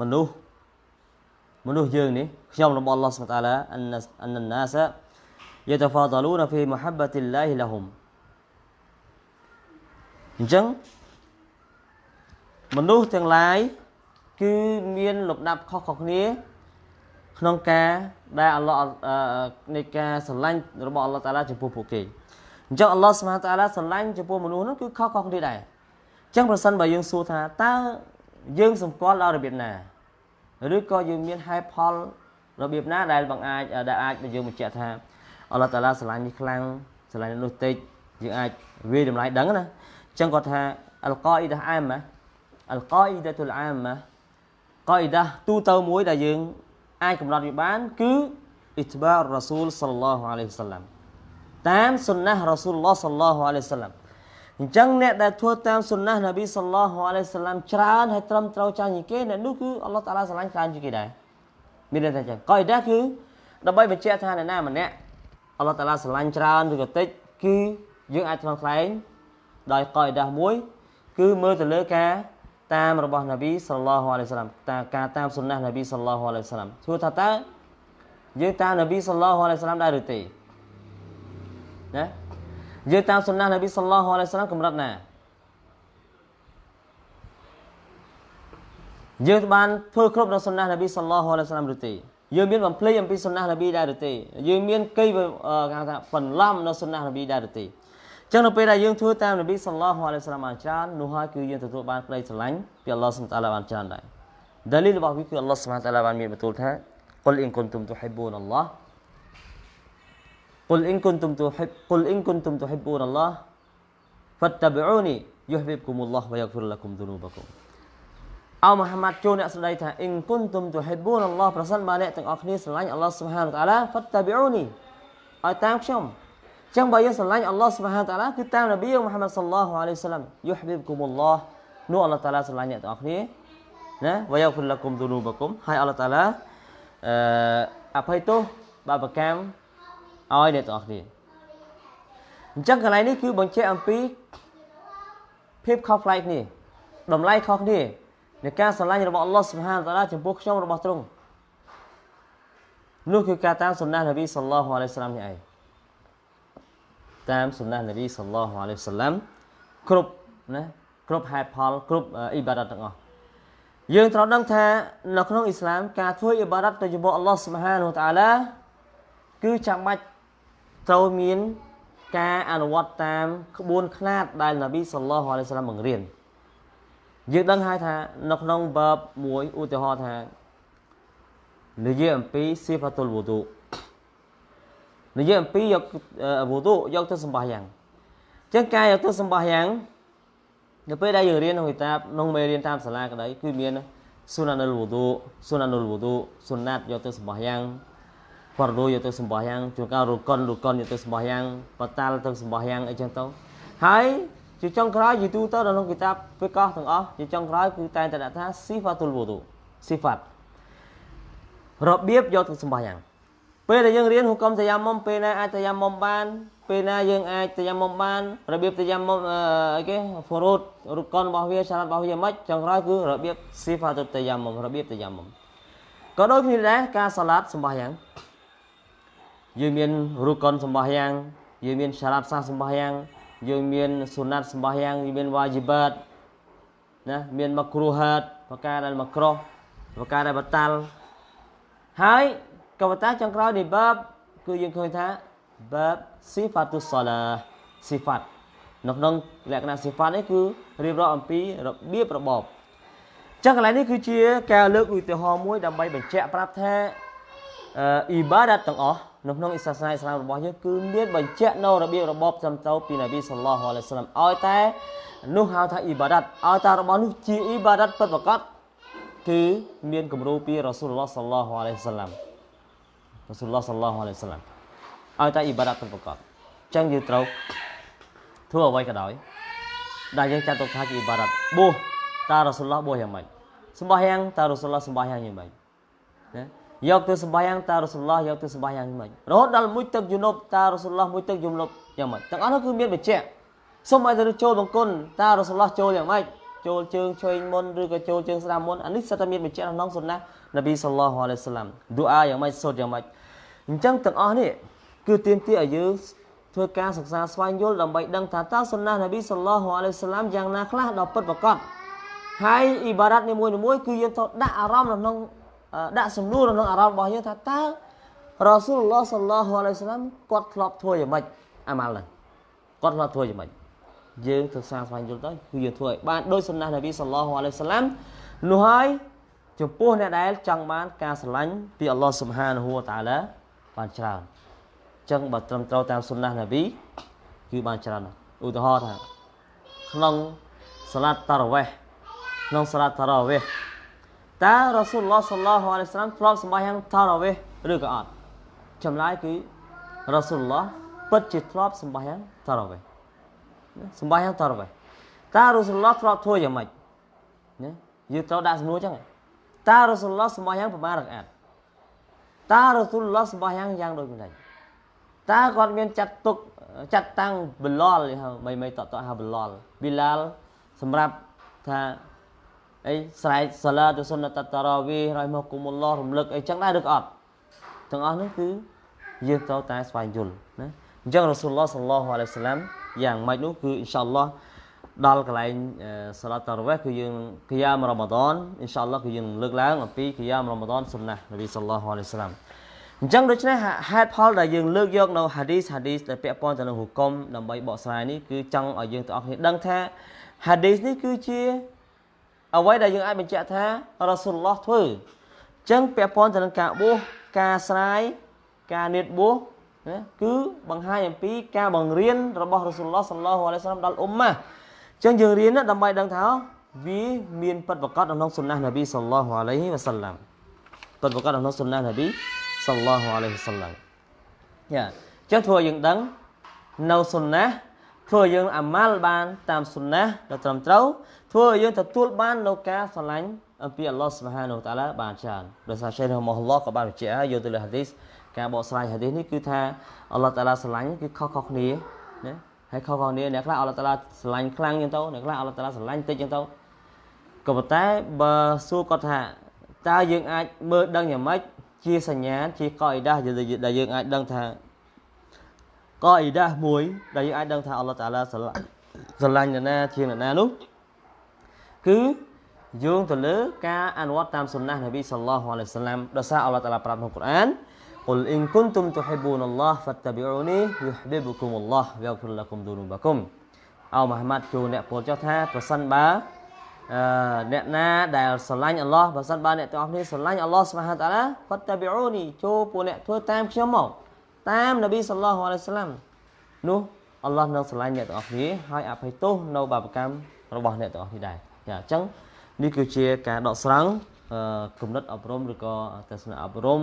មនុស្ស មនុស្សយើងនេះខ្ញុំរបស់អល់ឡោះសុបតាឡាអនអនណាសយតហ្វាដលូនហ្វីមុហាបតិលឡាហ៊ីលហ៊ុមអញ្ចឹងមនុស្សទាំងឡាយគឺមានលំដាប់ខុសៗគ្នា ក្នុងការដែលអល់ឡោះនៃការស្រឡាញ់របស់អល់ឡោះតាឡាចំពោះពួកគេអញ្ចឹងអល់ឡោះស្មាតាឡាស្រឡាញ់ចំពោះមនុស្សនោះគឺខុសៗគ្នាដែរអញ្ចឹងប្រសិនបើយើងសួរថាតើយើងសម្គាល់ដល់របៀបណា ឬក៏យើងមានហេតុផលរបៀបណាដែលបង្អាចដែលអាចយើងបញ្ជាក់ថាអល់ឡោះតាឡាស្រឡាញ់នេះខ្លាំងស្រឡាញ់នោះតិចយើងអាចវាតម្លៃដឹងណាអញ្ចឹងគាត់ថាអលកអ៊ីដាអាម៉ាអលកអ៊ីដាតុលអាម៉ាកអ៊ីដាទូទៅមួយដែលយើងអាចកំណត់វាបានគឺអ៊ីត្បារ៉ាស៊ូលសល្លឡោះអាឡៃហ៊ីវសល្លាមតាមសុនណះរ៉ាស៊ូលឡោះសល្លឡោះអាឡៃហ៊ីវសល្លាម អញ្ចឹងអ្នកដែលធ្វើតាមសុនណះនប៊ីសល្លឡោះអាឡៃហ៊ីវសល្លាមច្រើនហើយត្រឹមត្រូវចាញ់ជាងគេអ្នកនោះគឺអល់ឡោះតាឡាស្រឡាញ់ច្រើនជាងគេដែរមានន័យថាអញ្ចឹងកអ៊ីដាគឺដើម្បីបញ្ជាក់ថាអ្នកណាម្នាក់អល់ឡោះតាឡាស្រឡាញ់ច្រើនឬក៏តិចគឺយើងអាចថ្លឹងថ្លែងដោយកអ៊ីដាមួយ គឺមើលទៅលើការតាមរបស់នប៊ីសល្លោះអាឡៃសាឡាមតាមការតាមសុនណះនប៊ីសល្លោះអាឡៃសាឡាមសួរថាតើយើងតាមនប៊ីសល្លោះអាឡៃសាឡាមដែរឬទេណា យើងតាមសុនណះនប៊ីសល្លោះអាឡៃសាឡាមកម្រិតណាយើងបានធ្វើគ្រប់នៅសុនណះនប៊ីសល្លោះអាឡៃសាឡាមឬទេយើងមានបំភ្លេចអំពីសុនណះនប៊ីដែរឬទេយើងមានកៃគេថាបន្លំនៅសុនណះនប៊ីដែរឬទេចឹងនៅពេលដែលយើងធ្វើតាមនប៊ីសល្លោះអាឡៃសាឡាមបានច្រើននោះហើយគឺយើងទទួលបានក្តីស្រឡាញ់ពីអល់ឡោះសុបតាឡាបានច្រើនដែរដាលីលរបស់វាគឺអល់ឡោះសុបតាឡាបានមានបន្ទូលថា قل إن كنتم تحبون الله قل إن كنتم تحب قل إن كنتم تحبون الله فاتبعوني يحببكم الله ويغفر لكم ذنوبكم អោមហាម៉ាត់ចូលអ្នកស្ដីថាអ៊ីនគុនទុំទូហ៊ីប៊ូនអល់ឡោះប្រសិនបើអ្នកទាំងអស់គ្នាស្រឡាញ់អល់ឡោះស៊ុបហានតាឡាហ្វាត់តាប៊ីអ៊ូនីឲ្យតាមខ្ញុំអញ្ចឹងបើយើងស្រឡាញ់អល់ឡោះស៊ុបហានតាឡាគឺតាមនប៊ីមូហាម៉ាត់សល្លោះអាឡៃសាឡាំយុហ៊ីបគុមអល់ឡោះនោះអល់ឡោះតាឡាស្រឡាញ់អ្នកទាំងអស់គ្នាណាវយ៉ាហ្វុលឡាគុំទូនូបគុំហើយអល់ឡោះតាឡាអឺអភ័យទោសបាបកម្ម ឲ្យអ្នកទាំងអស់គ្នាអញ្ចឹងកន្លែងនេះគឺបញ្ជាក់អំពីភាពខុសប្លែកគ្នាតម្លៃខុសគ្នានៃការស្រឡាញ់របស់អល់ឡោះសុបហានតាឡាចំពោះខ្ញុំរបស់ទ្រង់នោះគឺការតាមសុណានប៊ីសល្លោះអាឡៃសាឡាមនេះឯងតាមសុណានប៊ីសល្លោះអាឡៃសាឡាមគ្រប់ណាគ្រប់ហេតុផលគ្រប់អ៊ីបាដតទាំងអស់យើងត្រូវដឹងថានៅក្នុងអ៊ីស្លាមការធ្វើអ៊ីបាដតទៅចំពោះអល់ឡោះសុបហានតាឡាគឺចាំបាច់ ត្រូវមានការអនុវត្តតាមក្បួនខ្នាតដែលនប៊ីសល្លោះអាឡៃសាឡាមបង្រៀនយើងដឹងហើយថានៅក្នុងបើបមួយឧទាហរណ៍ថានិយាយអំពីស៊ីហ្វាតុលវូទូនិយាយអំពីយកវូទូយកទៅសម្បាយ៉ាងអញ្ចឹងការយកទៅសម្បាយ៉ាងនៅពេលដែលយើងរៀនក្នុងគីតាបក្នុងមេរៀនតាមសាលាក្តីគឺមានស៊ុណានុលវូទូស៊ុណានុលវូទូស៊ុណាត់យកទៅសម្បាយ៉ាង ហ្វរដូយកទៅសម្បាយ៉ាងជួនកាលរុកុនរុកុនយកទៅសម្បាយ៉ាងបតាល់ទៅសម្បាយ៉ាងអីចឹងទៅហើយជាចុងក្រោយយីទូទៅនៅក្នុងគីតាបហ្វីកោះទាំងអស់ជាចុងក្រោយគឺតែងតែដាក់ថាស៊ីហ្វាតុលវូទូស៊ីហ្វាត់របៀបយកទៅសម្បាយ៉ាងពេលដែលយើងរៀនហុកមតយ៉ាមុំពេលណាអាចតយ៉ាមុំបាន ពេលណាយើងអាចតយ៉ាមុំបានរបៀបតយ៉ាមុំអីគេហ្វូរូតរូបកុនរបស់វាសារ៉ាត់របស់វាមិនចុងក្រោយគឺរបៀបស៊ីហ្វាតុតយ៉ាមុំរបៀបតយ៉ាមុំក៏ដូចគ្នាដែរការសាឡាត់សម្បាយ៉ាង យើងមានរូបកុនសម្បាយ៉ាងយើងមានសារ៉ាត់សាសម្បាយ៉ាងយើងមានសុណាត់សម្បាយ៉ាងមានវ៉ាជីបាតណាមានមកគ្រូហាតប្រការដែលមកក្រោះប្រការដែលបតាល់ហើយកវតាចុងក្រោយនៃបាបគឺយើងឃើញថាបាបស៊ីហ្វាតុសឡាស៊ីហ្វាត់នៅក្នុងលក្ខណៈស៊ីហ្វាត់នេះគឺរៀបរាប់អំពីរបៀបរបបចឹងកន្លែងនេះគឺជាការលើកឧទាហរណ៍មួយដើម្បីបញ្ជាក់ប្រាប់ថាអ៊ីបាដាតទាំងអស់ នៅក្នុងសាសនាអ៊ីស្លាមរបស់យើងគឺមានបញ្ជាក់នៅរបៀបរបបសំទៅពីនប៊ីសល្លោះអាឡៃសាឡាមឲ្យតែនោះហៅថាអ៊ីបាដាតឲ្យតែរបស់នោះជាអ៊ីបាដាតពិតប្រាកដគឺមានគំរូពីរ៉ាស៊ូលឡោះសល្លោះអាឡៃសាឡាមរ៉ាស៊ូលឡោះសល្លោះអាឡៃសាឡាមឲ្យតែអ៊ីបាដាតពិតប្រាកដអញ្ចឹងយើងត្រូវធ្វើអ្វីក៏ដោយដែលយើងចាត់ទុកថាជាអ៊ីបាដាតបួសតារ៉ាស៊ូលឡោះបួសយ៉ាងម៉េចសម្បោះយ៉ាងតារ៉ាស៊ូលឡោះសម្បោះយ៉ាងយ៉ាងម៉េចណា យកទៅសម្បាយ៉ាងតារ៉ូសុលឡោះយកទៅសម្បាយ៉ាងមិនរហូតដល់មួយទឹកយូនុបតារ៉ូសុលឡោះមួយទឹកយូនុបយ៉ាងម៉េចទាំងអស់នោះគឺមានបញ្ជាក់សូមឲ្យទៅចូលបង្គន់តារ៉ូសុលឡោះចូលយ៉ាងម៉េចចូលជើងឆ្វេងមុនឬក៏ចូលជើងស្ដាំមុនអានេះសិតតែមានបញ្ជាក់ក្នុងសុណានប៊ីសល្លោះអាឡៃសាឡាំឌូអាយ៉ាងម៉េចសូត្រយ៉ាងម៉េចអញ្ចឹងទាំងអស់នេះគឺទាមទារឲ្យយើងធ្វើការសិក្សាស្វែងយល់ដើម្បីដឹងថាតើសុណានប៊ីសល្លោះអាឡៃសាឡាំយ៉ាងណាខ្លះដល់ពិតប្រាកដហើយអ៊ីបារ៉ាត់នីមួយៗគឺយើងត្រូវដាក់អារម្មណ៍ក្នុង ដាក់សំណួរក្នុងអារម្មណ៍របស់យើងថាតើរ៉ាស៊ូលឡោះសល្លោះអាឡៃសាឡាមគាត់ធ្លាប់ធ្វើយ៉ាងម៉េចអាម៉ាល់ហ្នឹងគាត់ធ្លាប់ធ្វើយ៉ាងម៉េចយើងទៅសាស្វែងយល់ទៅគឺយើងធ្វើឲ្យបានដោយសុណានប៊ីសល្លោះអាឡៃសាឡាមនោះហើយចំពោះអ្នកដែលចង់បានការស្រឡាញ់ពីអល់ឡោះស៊ុបហានហួតាឡាបានច្រើនចឹងបើត្រឹមត្រូវតាមសុណានប៊ីគឺបានច្រើនឧទាហរណ៍ថាក្នុងសាឡាត់តារ៉ាវេះក្នុងសាឡាត់តារ៉ាវេះ តើរ៉ាស៊ូលឡោះសល្លោះអាឡៃសាឡាមធ្លាប់សម្បាយ៉ាងតារ៉ាវេះឬក៏អត់ចម្លើយគឺរ៉ាស៊ូលឡោះពិតជាធ្លាប់សម្បាយ៉ាងតារ៉ាវេះសម្បាយ៉ាងតារ៉ាវេះតើរ៉ាស៊ូលឡោះធ្លាប់ធ្វើយ៉ាងម៉េចណាយើងត្រូវដាក់សំណួរចឹងតើរ៉ាស៊ូលឡោះសម្បាយ៉ាងប្រមាណរកអាតតើរ៉ាស៊ូលឡោះសម្បាយ៉ាងយ៉ាងដូចម្ដេចតើគាត់មានចាត់ទុកចាត់តាំងបលលមិនមិនតតហៅបលលប៊ីឡាល់សម្រាប់ថា អីស្រែកសាឡាទសុនតតារាវីរ៉ៃមកគុំអល់ឡោះរំលឹកអីចឹងដែរឬក៏អត់ទាំងអស់នេះគឺយើងត្រូវតែស្វែងយល់ណាអញ្ចឹងរ៉ាស៊ូលឡោះសល្លោះអាឡៃសាឡាំយ៉ាងម៉េចនោះគឺអ៊ីនសាអល់ឡោះដល់កន្លែងសាឡាតារវេះគឺយើងគីយ៉ាមរ៉ាម៉ាដនអ៊ីនសាអល់ឡោះគឺយើងលើកឡើងអំពីគីយ៉ាមរ៉ាម៉ាដនសុនណានប៊ីសល្លោះអាឡៃសាឡាំអញ្ចឹងដូច្នេះហេតុផលដែលយើងលើកយកនៅហាឌីសហាឌីសដែលពាក់ព័ន្ធទៅនឹងហុគមដើម្បីបកស្រាយនេះគឺចង់ឲ្យយើងទាំងអស់គ្នាដឹងថាហាឌីសនេះគឺជា អ្វីដែលយើងអាចបញ្ជាក់ថារ៉ាស៊ូលឡោះធ្វើអញ្ចឹងពាក់ព័ន្ធទៅនឹងការបួសការស្រាយការនៀតបួសណាគឺបង្ហាញអំពីការបង្រៀនរបស់រ៉ាស៊ូលឡោះសល្លោះអាឡៃសាឡាមដល់អ៊ុំម៉ាអញ្ចឹងយើងរៀនដើម្បីដឹងថាវាមានពិតប្រកបក្នុងសុនណះនប៊ីសល្លោះអាឡៃហ៊ីវ៉ាសាឡាំពិតប្រកបក្នុងសុនណះនប៊ីសល្លោះអាឡៃហ៊ីវ៉ាសាឡាំយ៉ាអញ្ចឹងធ្វើឲ្យយើងដឹងនៅសុនណះធ្វើឲ្យយើងអាម៉ាល់បានតាមសុនណះដ៏ត្រឹមត្រូវ ធ្វើឲ្យយើងទទួលបាននៅការស្រឡាញ់អំពីអល់ឡោះសុបហានូតាឡាបានច្រើនដោយសារឆេះរ៉ហ្មអល់ឡោះក៏បានបញ្ជាក់យកទៅលើហាឌីសការបកស្រាយហាឌីសនេះគឺថាអល់ឡោះតាឡាស្រឡាញ់គឺខុសៗគ្នាណាហើយខុសៗគ្នាអ្នកខ្លះអល់ឡោះតាឡាស្រឡាញ់ខ្លាំងចឹងទៅអ្នកខ្លះអល់ឡោះតាឡាស្រឡាញ់តិចចឹងទៅក៏ប៉ុន្តែបើសួរគាត់ថាតើយើងអាចមើលដឹងយ៉ាងម៉េចជាសញ្ញាជាកអ៊ីដាដែលយើងអាចដឹងថាកអ៊ីដាមួយដែលយើងអាចដឹងថាអល់ឡោះតាឡាស្រឡាញ់ស្រឡាញ់នរណាជាងនរណានោះ គឺយោងទៅលើការអនុវត្តតាមសុនណះនប៊ីសល្លោះអាឡៃសាឡាំដោយសារអល់ឡោះតាឡាប្រាប់ក្នុងកូរ៉ាន قل إن كنتم تحبون الله فاتبعوني يحببكم الله ويغفر لكم ذنوبكم អោមហាម៉ាត់ជួអ្នកពោលចុះថាប្រសិនបើអឺអ្នកណាដែលស្រឡាញ់អល់ឡោះបើសិនបើអ្នកទាំងអស់គ្នាស្រឡាញ់អល់ឡោះស្មាហាតាឡាហ្វតតាប៊ីអូនីចូលពួកអ្នកធ្វើតាមខ្ញុំមកតាមនប៊ីសល្លោះអាឡៃសាឡាំនោះអល់ឡោះនឹងស្រឡាញ់អ្នកទាំងអស់គ្នាហើយអភ័យទោសនៅបាបកម្មរបស់អ្នកទាំងអស់គ្នាដែរ ចាអញ្ចឹងនេះគឺជាការដកស្រង់គំនិតអប់រំឬក៏ទស្សនៈអប់រំ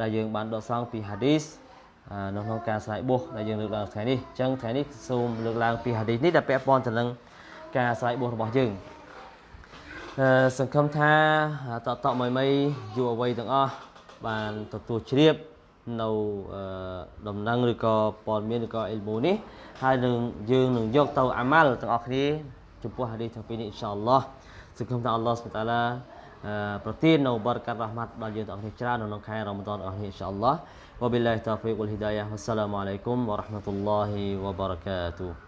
ដែលយើងបានដកស្រង់ពីហាឌីសនៅក្នុងការស្រ័យបុះដែលយើងលើកឡើងថ្ងៃនេះអញ្ចឹងថ្ងៃនេះសូមលើកឡើងពីហាឌីសនេះដែលពាក់ព័ន្ធទៅនឹងការស្រ័យបុះរបស់យើងអឺសង្ឃឹមថាតតមួយមីយុវវ័យទាំងអស់បានទទួលជ្រាបនៅដំណឹងឬក៏ព័ត៌មានឬក៏អ៊ីលមូនេះហើយនឹងយើងនឹងយកទៅអាម៉ាល់ទាំងអស់គ្នា jumpa hari sampai ini insyaallah. Semoga Allah Subhanahu taala uh, eh, protein nubarkan rahmat bagi untuk akhir cerah dan nukai ramadan akhir insyaallah. Wabillahi taufiq wal hidayah. Wassalamualaikum warahmatullahi wabarakatuh.